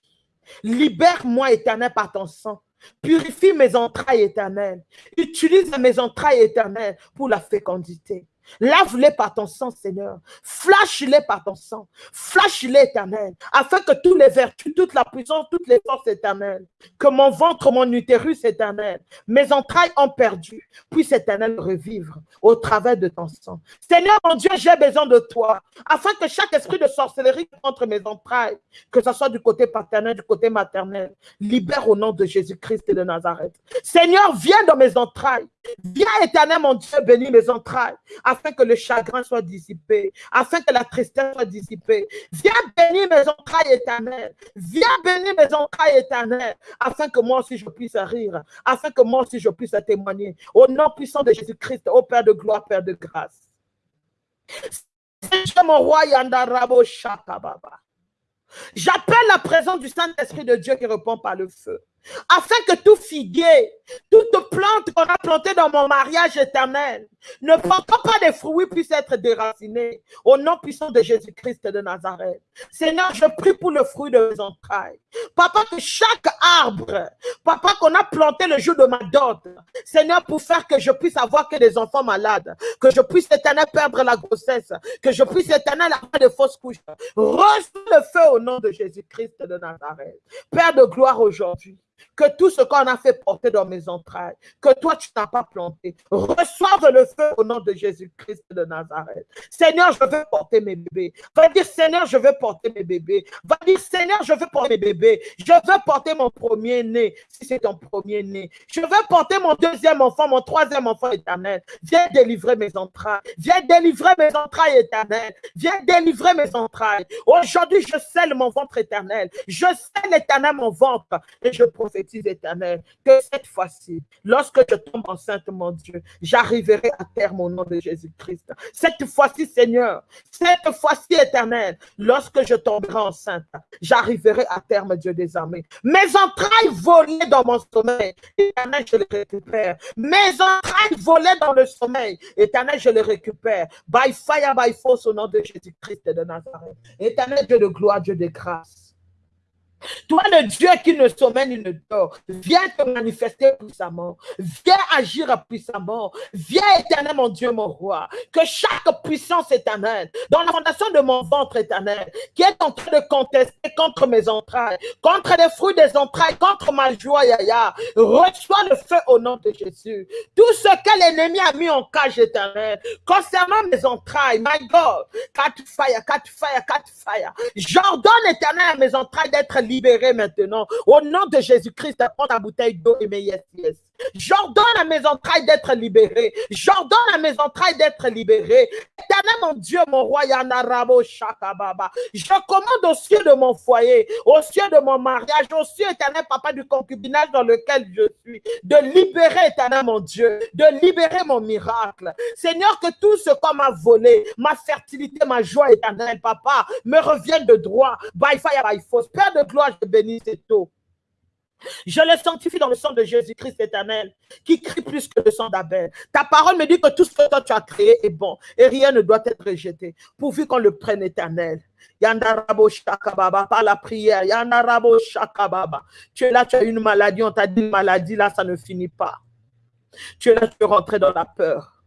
libère-moi éternel par ton sang. Purifie mes entrailles éternelles. Utilise mes entrailles éternelles pour la fécondité. Lave-les par ton sang, Seigneur. Flash-les par ton sang. Flash-les, éternel, afin que toutes les vertus, toute la puissance, toutes les forces éternelles, que mon ventre, mon utérus éternel, mes entrailles ont perdu, puisse éternel revivre au travers de ton sang. Seigneur, mon Dieu, j'ai besoin de toi, afin que chaque esprit de sorcellerie entre mes entrailles, que ce soit du côté paternel, du côté maternel, libère au nom de Jésus-Christ de Nazareth. Seigneur, viens dans mes entrailles. Viens, éternel, mon Dieu, bénis mes entrailles, que le chagrin soit dissipé, afin que la tristesse soit dissipée. Viens bénir mes entrailles éternelles. Viens bénir mes entrailles éternelles, afin que moi aussi je puisse rire, afin que moi aussi je puisse témoigner. Au nom puissant de Jésus-Christ, au Père de gloire, Père de grâce. J'appelle la présence du Saint-Esprit de Dieu qui répond par le feu afin que tout figuier, toute plante qu'on a plantée dans mon mariage éternel, ne portant pas de fruits, puisse être déraciné au nom puissant de Jésus-Christ de Nazareth. Seigneur, je prie pour le fruit de mes entrailles. Papa, que chaque arbre, papa, qu'on a planté le jour de ma dot, Seigneur, pour faire que je puisse avoir que des enfants malades, que je puisse éternel perdre la grossesse, que je puisse éternel avoir de fausses couches. Reçois le feu au nom de Jésus-Christ de Nazareth. Père de gloire aujourd'hui que tout ce qu'on a fait porter dans mes entrailles, que toi tu n'as pas planté, reçoive le feu au nom de Jésus-Christ de Nazareth. Seigneur, je veux porter mes bébés. Va dire, Seigneur, je veux porter mes bébés. Va dire, Seigneur, je veux porter mes bébés. Je veux porter mon premier-né, si c'est ton premier-né. Je veux porter mon deuxième enfant, mon troisième enfant éternel. Viens délivrer mes entrailles. Viens délivrer mes entrailles éternelles. Viens délivrer mes entrailles. Aujourd'hui, je scelle mon ventre éternel. Je scelle éternel mon ventre. Et je prophétise éternel, que cette fois-ci, lorsque je tombe enceinte, mon Dieu, j'arriverai à terme au nom de Jésus-Christ. Cette fois-ci, Seigneur, cette fois-ci, éternel, lorsque je tomberai enceinte, j'arriverai à terme, Dieu des armées. Mes entrailles volées dans mon sommeil, éternel, je les récupère. Mes entrailles volées dans le sommeil, éternel, je les récupère. By fire, by force, au nom de Jésus-Christ de Nazareth. Éternel, Dieu de gloire, Dieu de grâce. Toi, le Dieu qui ne sommeille ni ne dort, viens te manifester puissamment. Viens agir puissamment. Viens, éternel, mon Dieu, mon roi. Que chaque puissance éternelle, dans la fondation de mon ventre éternel, qui est en train de contester contre mes entrailles, contre les fruits des entrailles, contre ma joie, yaya, reçois le feu au nom de Jésus. Tout ce que l'ennemi a mis en cage éternel, concernant mes entrailles, my God, cat fire, cat fire, cat fire. J'ordonne éternel à mes entrailles d'être libérées libéré maintenant. Au nom de Jésus-Christ, prends ta bouteille d'eau et mes yes, yes. J'ordonne à mes entrailles d'être libérées. J'ordonne à mes entrailles d'être libérées. Éternel, mon Dieu, mon roi, Yanarabo Shakababa. Je commande aux cieux de mon foyer, aux cieux de mon mariage, aux cieux, éternel, papa, du concubinage dans lequel je suis, de libérer, éternel, mon Dieu, de libérer mon miracle. Seigneur, que tout ce qu'on m'a volé, ma fertilité, ma joie éternelle, papa, me revienne de droit, by fire, by force. Père de gloire, je bénis cette eau. Je le sanctifie dans le sang de Jésus-Christ éternel, qui crie plus que le sang d'Abel. Ta parole me dit que tout ce que toi tu as créé est bon et rien ne doit être rejeté, pourvu qu'on le prenne éternel. Yandarabo Shakababa, par la prière. Yandarabo Shakababa. Tu es là, tu as une maladie, on t'a dit maladie, là, ça ne finit pas. Tu es là, tu es rentré dans la peur.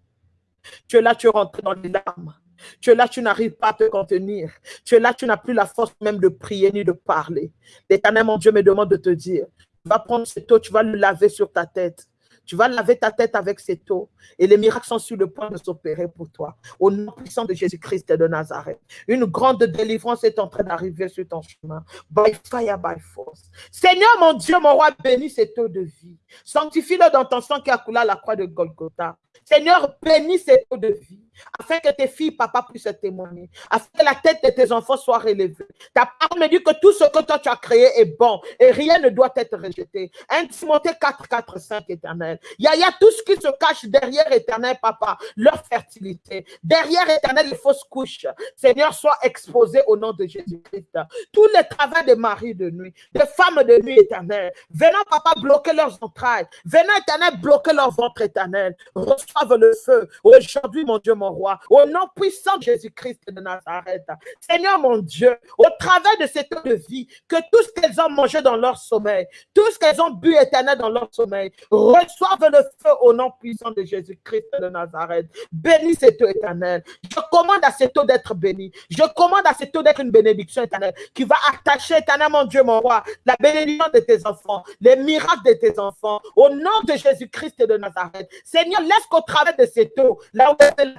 Tu es là, tu es rentré dans les larmes. Tu es là, tu n'arrives pas à te contenir. Tu es là, tu n'as plus la force même de prier ni de parler. L'éternel, mon Dieu, me demande de te dire, vas prendre cette eau, tu vas le laver sur ta tête. Tu vas laver ta tête avec cette eau et les miracles sont sur le point de s'opérer pour toi. Au nom puissant de Jésus-Christ de Nazareth. Une grande délivrance est en train d'arriver sur ton chemin. By fire, by force. Seigneur mon Dieu, mon roi, bénis cette eau de vie. Sanctifie-le dans ton sang qui a coulé à la croix de Golgotha. Seigneur, bénis cette eau de vie afin que tes filles, papa, puissent témoigner, afin que la tête de tes enfants soit relevée. Ta parole me dit que tout ce que toi tu as créé est bon et rien ne doit être rejeté. 1 Timothée 4, 4, 5, éternel. Il y, a, tout ce qui se cache derrière éternel, papa, leur fertilité. Derrière éternel, les fausses couches. Seigneur, soit exposé au nom de Jésus-Christ. Tous les travaux des maris de nuit, des femmes de nuit éternel. Venant, papa, bloquer leurs entrailles. Venant, éternel, bloquer leur ventre éternel. Reçoivent le feu. Aujourd'hui, mon Dieu, mon roi, au nom puissant de Jésus-Christ de Nazareth. Seigneur mon Dieu, au travers de cette eau de vie, que tout ce qu'elles ont mangé dans leur sommeil, tout ce qu'elles ont bu éternel dans leur sommeil, reçoivent le feu au nom puissant de Jésus-Christ de Nazareth. Bénis cette eau éternelle. Je commande à cette eau d'être bénie. Je commande à cette eau d'être une bénédiction éternelle qui va attacher éternel mon Dieu, mon roi, la bénédiction de tes enfants, les miracles de tes enfants, au nom de Jésus-Christ de Nazareth. Seigneur, laisse qu'au travers de cette eau, là où la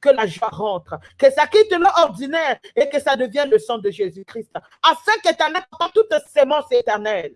que la joie rentre, que ça quitte l'ordinaire et que ça devienne le sang de Jésus-Christ, afin qu'éternel, toute sémence éternelle,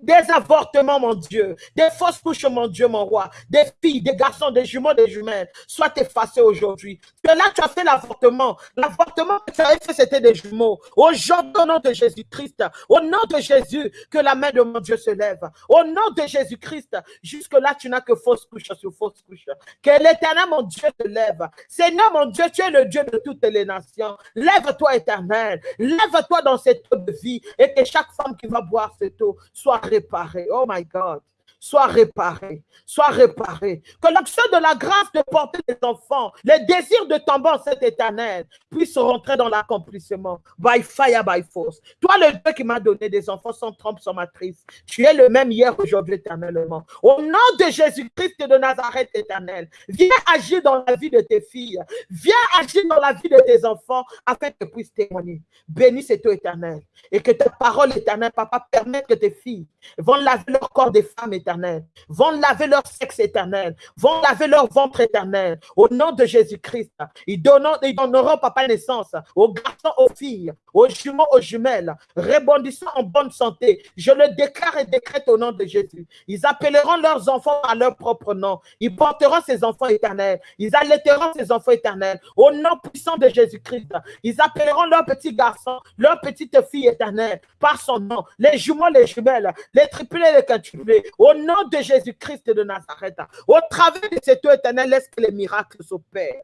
des avortements, mon Dieu, des fausses couches, mon Dieu, mon roi, des filles, des garçons, des jumeaux, des jumelles, soient effacés aujourd'hui. Que là, tu as fait l'avortement. L'avortement que tu avais fait, c'était des jumeaux. Aujourd'hui, au nom de Jésus-Christ, au nom de Jésus, que la main de mon Dieu se lève. Au nom de Jésus-Christ, jusque-là, tu n'as que fausse couche sur fausse couche. Que l'éternel, mon Dieu, te lève. Seigneur, mon Dieu, tu es le Dieu de toutes les nations. Lève-toi, éternel. Lève-toi dans cette eau de vie et que chaque femme qui va boire cette eau soit réparé. Oh my God. Soit réparé, soit réparé. Que l'action de la grâce de porter des enfants, les désirs de tomber en cet éternel, puissent rentrer dans l'accomplissement. By fire, by force. Toi, le Dieu qui m'a donné des enfants sans trompe, sans matrice, tu es le même hier, aujourd'hui, éternellement. Au nom de Jésus-Christ de Nazareth éternel, viens agir dans la vie de tes filles. Viens agir dans la vie de tes enfants afin que tu puisses témoigner. Bénis cet toi éternel. Et que ta parole éternelle, papa, permette que tes filles vont laver leur corps des femmes éternelles, vont laver leur sexe éternel, vont laver leur ventre éternel. Au nom de Jésus-Christ, ils, ils donneront, papa, naissance aux garçons, aux filles, aux jumeaux, aux jumelles, rebondissant en bonne santé. Je le déclare et décrète au nom de Jésus. Ils appelleront leurs enfants à leur propre nom. Ils porteront ces enfants éternels. Ils allaiteront ces enfants éternels. Au nom puissant de Jésus-Christ, ils appelleront leurs petits garçons, leurs petites filles éternelles par son nom. Les jumeaux, les jumelles, les triplés, les quintuplés. Au nom de Jésus-Christ de Nazareth, au travers de cette eau éternelle, laisse que les miracles s'opèrent?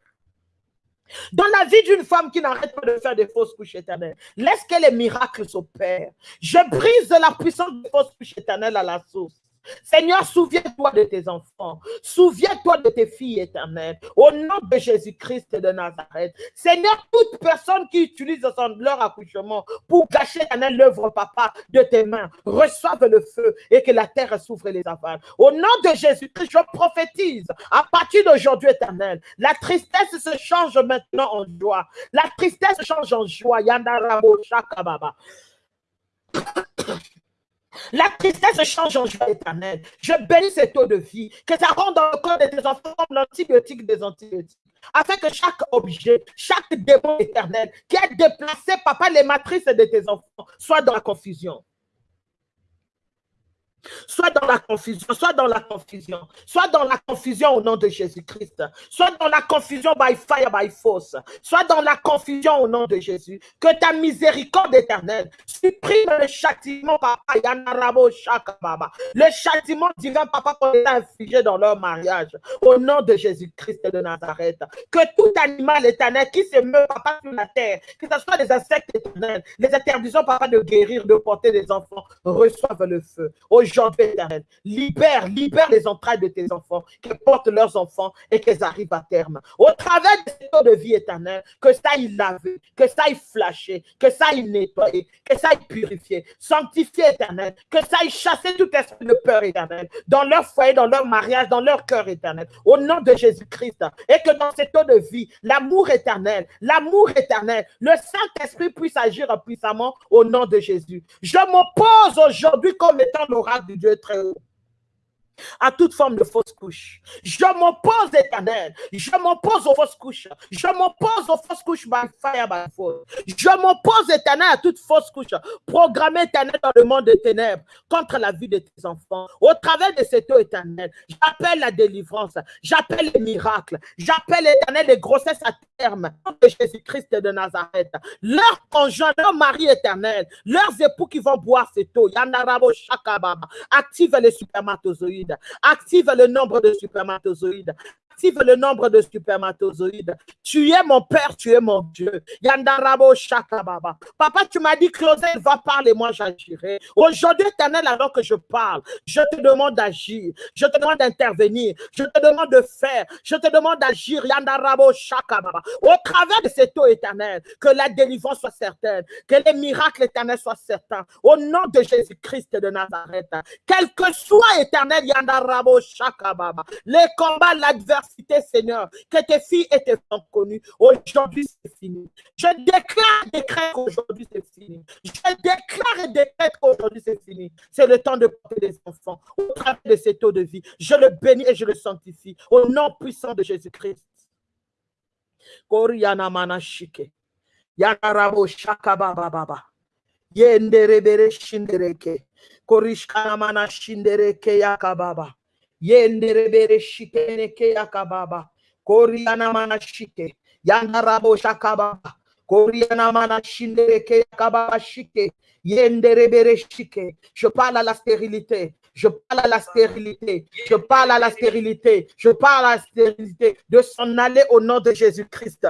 Dans la vie d'une femme qui n'arrête pas de faire des fausses couches éternelles, laisse que les miracles s'opèrent? Je brise la puissance des fausses couches éternelles à la source. Seigneur, souviens-toi de tes enfants. Souviens-toi de tes filles éternelles. Au nom de Jésus-Christ de Nazareth. Seigneur, toute personne qui utilise leur accouchement pour gâcher l'œuvre, papa, de tes mains, reçoive le feu et que la terre s'ouvre les avales. Au nom de Jésus-Christ, je prophétise à partir d'aujourd'hui, éternel, la tristesse se change maintenant en joie. La tristesse change en joie. Yandarabo Shakababa. La tristesse change en joie éternelle. Je bénis cette eau de vie, que ça rentre dans le corps de tes enfants l'antibiotique des antibiotiques. Afin que chaque objet, chaque démon éternel qui a déplacé, papa, les matrices de tes enfants, soit dans la confusion. Soit dans la confusion, soit dans la confusion, soit dans la confusion au nom de Jésus-Christ, soit dans la confusion by fire, by force, soit dans la confusion au nom de Jésus. Que ta miséricorde éternelle supprime le châtiment, papa, le châtiment divin, papa, qu'on a infligé dans leur mariage, au nom de Jésus-Christ de Nazareth. Que tout animal éternel qui se meurt, papa, sur la terre, que ce soit des insectes éternels, les interdisons, papa, de guérir, de porter des enfants, reçoivent le feu. Aujourd'hui, éternel, libère, libère les entrailles de tes enfants, qu'elles portent leurs enfants et qu'elles arrivent à terme. Au travers de cette de vie éternelle, que ça aille laver, que ça aille flasher, que ça aille nettoyer, que ça aille purifier, sanctifier éternel, que ça aille chasser tout esprit de peur éternel dans leur foyer, dans leur mariage, dans leur cœur éternel, au nom de Jésus-Christ. Et que dans cette eau de vie, l'amour éternel, l'amour éternel, le Saint-Esprit puisse agir puissamment au nom de Jésus. Je m'oppose aujourd'hui comme étant l'oracle du Dieu très haut. À toute forme de fausse couche. Je m'oppose, éternel. Je m'oppose aux fausses couches. Je m'oppose aux fausses couches by fire, by. Je m'oppose, éternel, à toute fausse couche programmée, éternel, dans le monde des ténèbres contre la vie de tes enfants. Au travers de cette eau éternelle, j'appelle la délivrance. J'appelle les miracles. J'appelle, éternel, les grossesses à terme de Jésus-Christ de Nazareth. Leurs conjoints, leur mari éternel, leurs époux qui vont boire cette eau. Yanarabo Shakababa. Active les supermatozoïdes. Active le nombre de supermatozoïdes. Le nombre de supermatozoïdes. Tu es mon Père, tu es mon Dieu. Yandarabo Shakababa. Papa, tu m'as dit, Claudel, va parler, moi j'agirai. Aujourd'hui, éternel, alors que je parle, je te demande d'agir. Je te demande d'intervenir. Je te demande de faire. Je te demande d'agir. Yandarabo Shakababa. Au travers de cette eau éternelle, que la délivrance soit certaine. Que les miracles éternels soient certains. Au nom de Jésus-Christ de Nazareth. Quel que soit éternel, Yandarabo Shakababa. Les combats, l'adversité, Seigneur, que tes filles et tes femmes connues. Aujourd'hui, c'est fini. Je déclare, décrète qu'aujourd'hui, c'est fini. Je déclare et décrète qu'aujourd'hui, c'est fini. C'est le temps de porter des enfants au travers de cette eau de vie. Je le bénis et je le sanctifie au nom puissant de Jésus-Christ. Koriana manashike. Yanarabo shakababa baba. Yenderebere shindereke. Korishkana mana shindereke yakababa. Yenderebere shikeneke yakababa. Koriana mana shike. Yanarabo shakababa. Koriana mana shindereke yakababa shike. Yenderebere shike. Je parle à la stérilité. Je parle à la stérilité. Je parle à la stérilité. Je parle à la stérilité de s'en aller au nom de Jésus-Christ.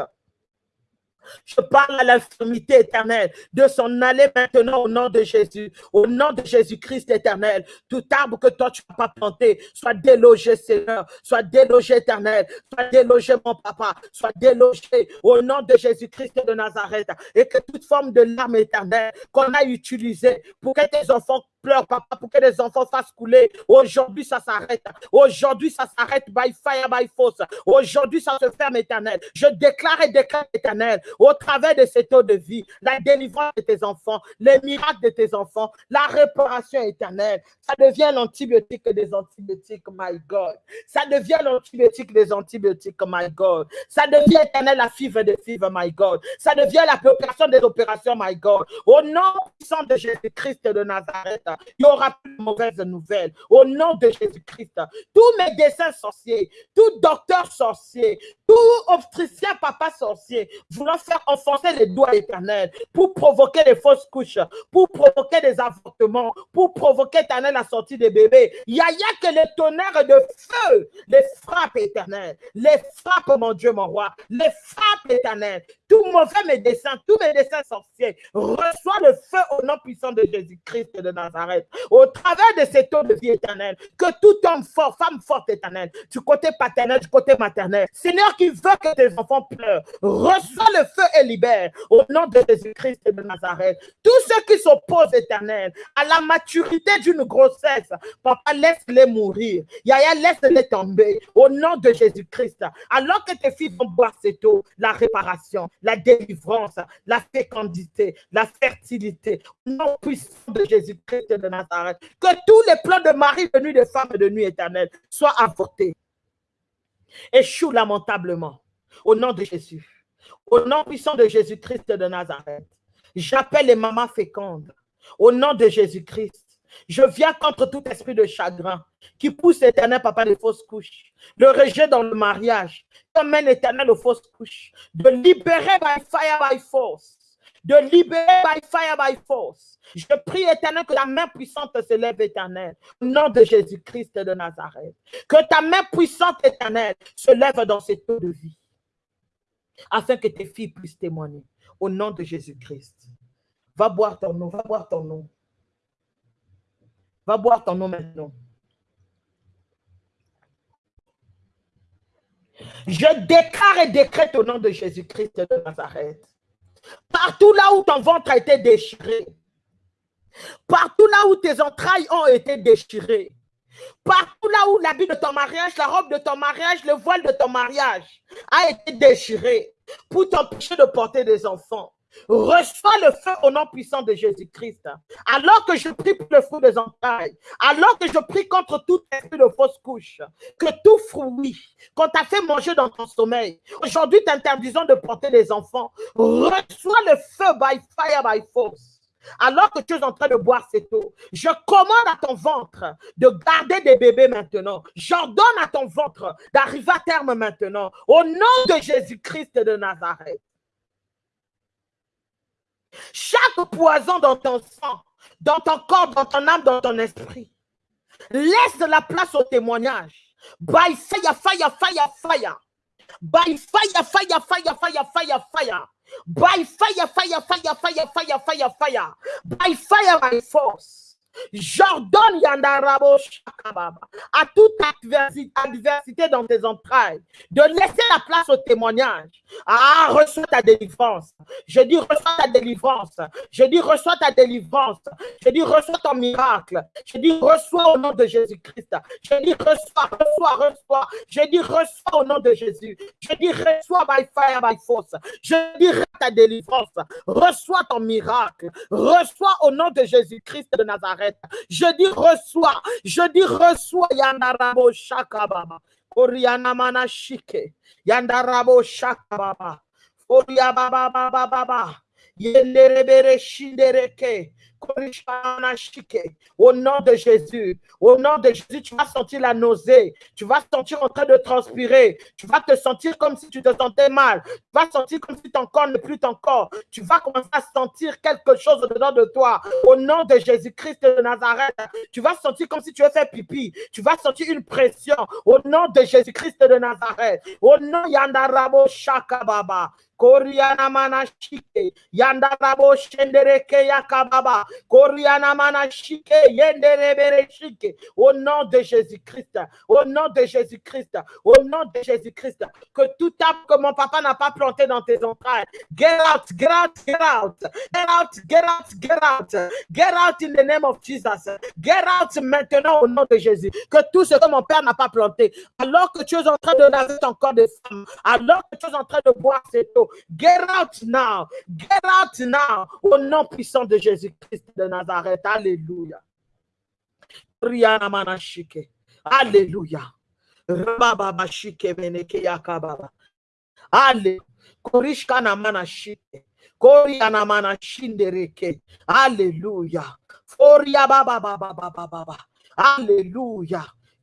Je parle à l'infirmité éternelle de s'en aller maintenant au nom de Jésus, au nom de Jésus-Christ éternel. Tout arbre que toi tu n'as pas planté, soit délogé, Seigneur, soit délogé éternel, soit délogé mon papa, soit délogé au nom de Jésus-Christ de Nazareth. Et que toute forme de larme éternelle qu'on a utilisée pour que tes enfants pleurent, papa, pour que les enfants fassent couler. Aujourd'hui, ça s'arrête. Aujourd'hui, ça s'arrête by fire, by force. Aujourd'hui, ça se ferme éternel. Je déclare et déclare éternel au travers de cette eau de vie, la délivrance de tes enfants, les miracles de tes enfants, la réparation éternelle. Ça devient l'antibiotique des antibiotiques, my God. Ça devient l'antibiotique des antibiotiques, my God. Ça devient éternel la fibre des fibres, my God. Ça devient la opération des opérations, my God. Au nom puissant de Jésus-Christ de Nazareth, il n'y aura plus de mauvaises nouvelles. Au nom de Jésus-Christ, tous mes dessins sorciers, tout docteur sorcier, tout obstétricien papa sorcier, voulant faire enfoncer les doigts éternels pour provoquer des fausses couches, pour provoquer des avortements, pour provoquer éternel la sortie des bébés. Il n'y a, y a que les tonnerres de feu, les frappes éternelles, les frappes, mon Dieu, mon roi, les frappes éternelles. Tout mauvais médecin, tous mes dessins sorciers, reçoit le feu au nom puissant de Jésus-Christ de Nazareth. Au travers de cette eau de vie éternelle, que tout homme fort, femme forte éternelle, du côté paternel, du côté maternel, Seigneur qui veut que tes enfants pleurent, reçois le feu et libère au nom de Jésus-Christ de Nazareth. Tous ceux qui s'opposent éternel à la maturité d'une grossesse, papa, laisse-les mourir. Yaya, laisse-les tomber au nom de Jésus-Christ. Alors que tes filles vont boire cette eau, la réparation, la délivrance, la fécondité, la fertilité, au nom puissant de Jésus-Christ de Nazareth. Que tous les plans de mari de nuit, de femme de nuit éternelle soient avortés. Échoue lamentablement au nom de Jésus. Au nom puissant de Jésus-Christ de Nazareth, j'appelle les mamans fécondes. Au nom de Jésus-Christ, je viens contre tout esprit de chagrin qui pousse l'éternel papa des fausses couches, le rejet dans le mariage, qui amène l'éternel aux fausses couches, de libérer by fire, by force, de libérer by fire, by force. Je prie éternel que la main puissante se lève éternel, au nom de Jésus-Christ de Nazareth. Que ta main puissante éternelle se lève dans cette eau de vie afin que tes filles puissent témoigner au nom de Jésus-Christ. Va boire ton eau, va boire ton eau. Va boire ton eau maintenant. Je déclare et décrète au nom de Jésus-Christ de Nazareth. Partout là où ton ventre a été déchiré, partout là où tes entrailles ont été déchirées, Partout là où l'habit de ton mariage, la robe de ton mariage, le voile de ton mariage a été déchiré pour t'empêcher de porter des enfants. Reçois le feu au nom puissant de Jésus-Christ. Alors que je prie pour le fruit des entrailles, alors que je prie contre tout esprit de fausse couche, que tout fruit qu'on t'a fait manger dans ton sommeil, aujourd'hui t'interdisons de porter les enfants. Reçois le feu by fire, by force. Alors que tu es en train de boire cette eau, je commande à ton ventre de garder des bébés maintenant. J'ordonne à ton ventre d'arriver à terme maintenant. Au nom de Jésus-Christ de Nazareth. Chaque poison dans ton sang, dans ton corps, dans ton âme, dans ton esprit, laisse la place au témoignage. By fire, fire, fire, fire. By fire, fire, fire, fire, fire, fire. By fire, fire, fire, fire, fire, fire, fire. By fire, by force. J'ordonne Yandarabo Shakababa à toute adversité dans tes entrailles de laisser la place au témoignage. Ah, reçois ta délivrance. Je dis reçois ta délivrance. Je dis reçois ta délivrance. Je dis reçois ton miracle. Je dis reçois au nom de Jésus-Christ. Je dis reçois, reçois, reçois. Je dis reçois au nom de Jésus. Je dis reçois by fire, by force. Je dis ta délivrance. Reçois ton miracle. Reçois au nom de Jésus-Christ de Nazareth. Je dis reçois. Je dis reçois. Yandarabo Shakababa. Oriana Manashike. Yandarabo Shakababa. Oria Baba Baba Baba. Yenderebere Shindereke. Au nom de Jésus, au nom de Jésus, tu vas sentir la nausée, tu vas sentir en train de transpirer, tu vas te sentir comme si tu te sentais mal, tu vas sentir comme si ton corps n'est plus ton corps, tu vas commencer à sentir quelque chose dedans de toi. Au nom de Jésus-Christ de Nazareth, tu vas sentir comme si tu as fait pipi, tu vas sentir une pression. Au nom de Jésus-Christ de Nazareth, au nom Yandarabo Shakababa, Koriana manashike, yandarabo shendereke yakababa, Koriana manashike, yenderebereshike, au nom de Jésus-Christ, au nom de Jésus-Christ, au nom de Jésus-Christ, que tout arbre que mon papa n'a pas planté dans tes entrailles, get out, get out, get out, get out, get out, get out, get out in the name of Jesus, get out maintenant au nom de Jésus, que tout ce que mon père n'a pas planté, alors que tu es en train de laver ton corps de femme, alors que tu es en train de boire cette eau, Get out now. Get out now. Au nom puissant de Jésus-Christ de Nazareth. Alléluia. Riana manashike. Alléluia. Rababa shike meneke yakababa. Alléluia. Korishkana manashike. Koriana manashindereke. Alléluia.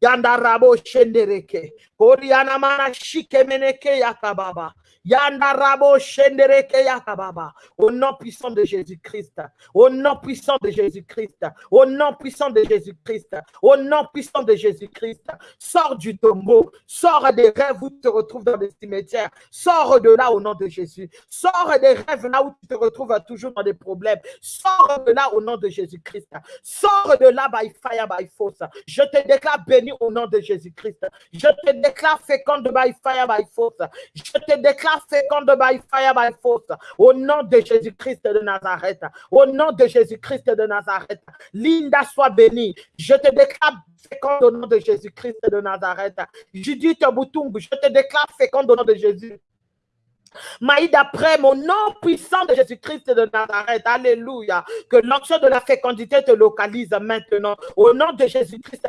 Yandarabo shendereke. Koriana manashike meneke yakababa. Yandarabo shendereke yakababa. Au nom puissant de Jésus-Christ. Au nom puissant de Jésus-Christ. Au nom puissant de Jésus-Christ. Au nom puissant de Jésus-Christ. Sors du tombeau. Sors des rêves où tu te retrouves dans des cimetières. Sors de là au nom de Jésus. Sors des rêves là où tu te retrouves toujours dans des problèmes. Sors de là au nom de Jésus-Christ. Sors de là by fire, by force. Je te déclare béni au nom de Jésus-Christ. Je te déclare féconde by fire, by force. Je te déclare féconde by fire, by force. Au nom de Jésus-Christ de Nazareth. Au nom de Jésus-Christ de Nazareth. Linda soit bénie. Je te déclare féconde au nom de Jésus-Christ de Nazareth. Judith Boutung, je te déclare féconde au nom de Jésus. Maïd après mon nom puissant de Jésus-Christ de Nazareth. Alléluia. Que l'onction de la fécondité te localise maintenant. Au nom de Jésus-Christ,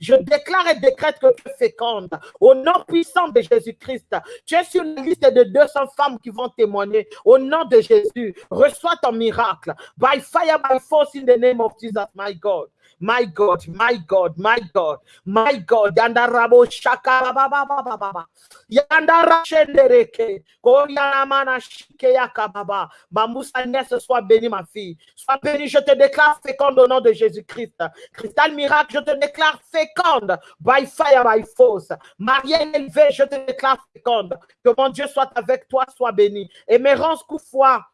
je déclare et décrète que tu es féconde. Au nom puissant de Jésus-Christ, tu es sur la liste de 200 femmes qui vont témoigner. Au nom de Jésus, reçois ton miracle. By fire, by force, in the name of Jesus, my God. My God, my God, my God, my God. Yandarabo shaka ba ba ba ba ba ba. Yandara shendereke. Koyana mana shike yakababa. Bambousa ce soit béni ma fille. Sois béni, je te déclare féconde au nom de Jésus-Christ. Cristal miracle, je te déclare féconde. By fire, by force. Marielle élevée, je te déclare féconde. Que mon Dieu soit avec toi, sois béni. Émérance Koufoua.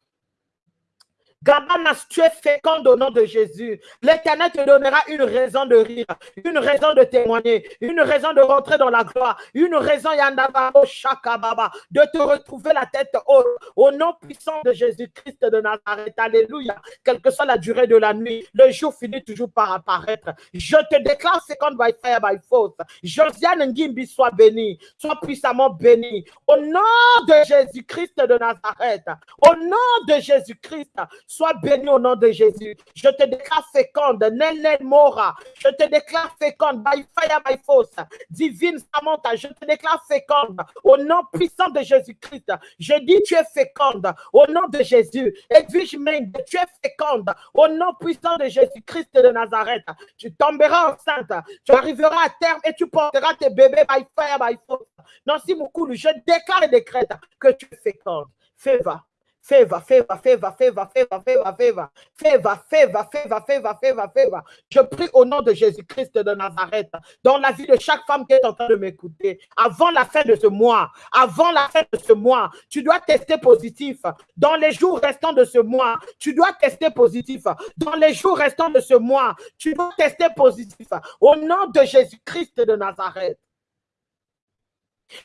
Gabanas, tu es féconde au nom de Jésus. L'Éternel te donnera une raison de rire, une raison de témoigner, une raison de rentrer dans la gloire, une raison, Yandababo Shakababa, de te retrouver la tête haute au nom puissant de Jésus-Christ de Nazareth. Alléluia. Quelle que soit la durée de la nuit, le jour finit toujours par apparaître. Je te déclare féconde by fire, by force. Josiane Ngimbi soit béni, soit puissamment béni. Au nom de Jésus-Christ de Nazareth, au nom de Jésus-Christ, Sois béni au nom de Jésus. Je te déclare féconde. Nenen Mora. Je te déclare féconde. By fire, by force. Divine Samantha. Je te déclare féconde. Au nom puissant de Jésus-Christ. Je dis tu es féconde. Au nom de Jésus. Edwige Meng, tu es féconde. Au nom puissant de Jésus-Christ de Nazareth. Tu tomberas enceinte. Tu arriveras à terme et tu porteras tes bébés by fire, by force. Nancy Moukoulou, je déclare et décrète que tu es féconde. Fais va Favor, favor, favor, favor, favor, favor, favor. Favor, favor, favor, favor, favor, favor. Je prie au nom de Jésus-Christ de Nazareth, dans la vie de chaque femme qui est en train de m'écouter, avant la fin de ce mois, avant la fin de ce mois, tu dois tester positif. Dans les jours restants de ce mois, tu dois tester positif. Dans les jours restants de ce mois, tu dois tester positif. Au nom de Jésus-Christ de Nazareth.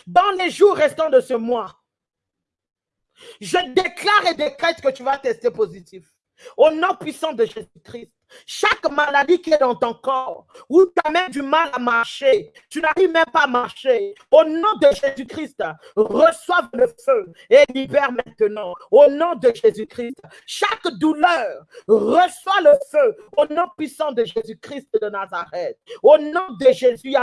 Dans les jours restants de ce mois, je déclare et décrète que tu vas tester positif. Au nom puissant de Jésus-Christ. Chaque maladie qui est dans ton corps, où tu as même du mal à marcher, tu n'arrives même pas à marcher, au nom de Jésus-Christ, reçoive le feu et libère maintenant. Au nom de Jésus-Christ, chaque douleur, reçoit le feu au nom puissant de Jésus-Christ de Nazareth. Au nom de Jésus,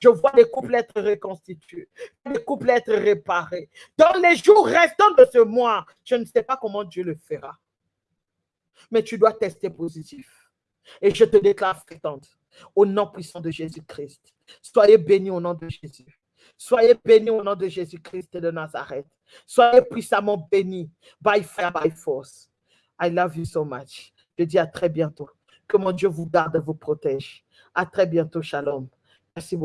je vois les couples être reconstitués, les couples être réparés. Dans les jours restants de ce mois, je ne sais pas comment Dieu le fera mais tu dois tester positif. Et je te déclare fréquente au nom puissant de Jésus-Christ. Soyez bénis au nom de Jésus. Soyez bénis au nom de Jésus-Christ de Nazareth. Soyez puissamment bénis by fire, by force. I love you so much. Je dis à très bientôt. Que mon Dieu vous garde et vous protège. À très bientôt. Shalom. Merci beaucoup.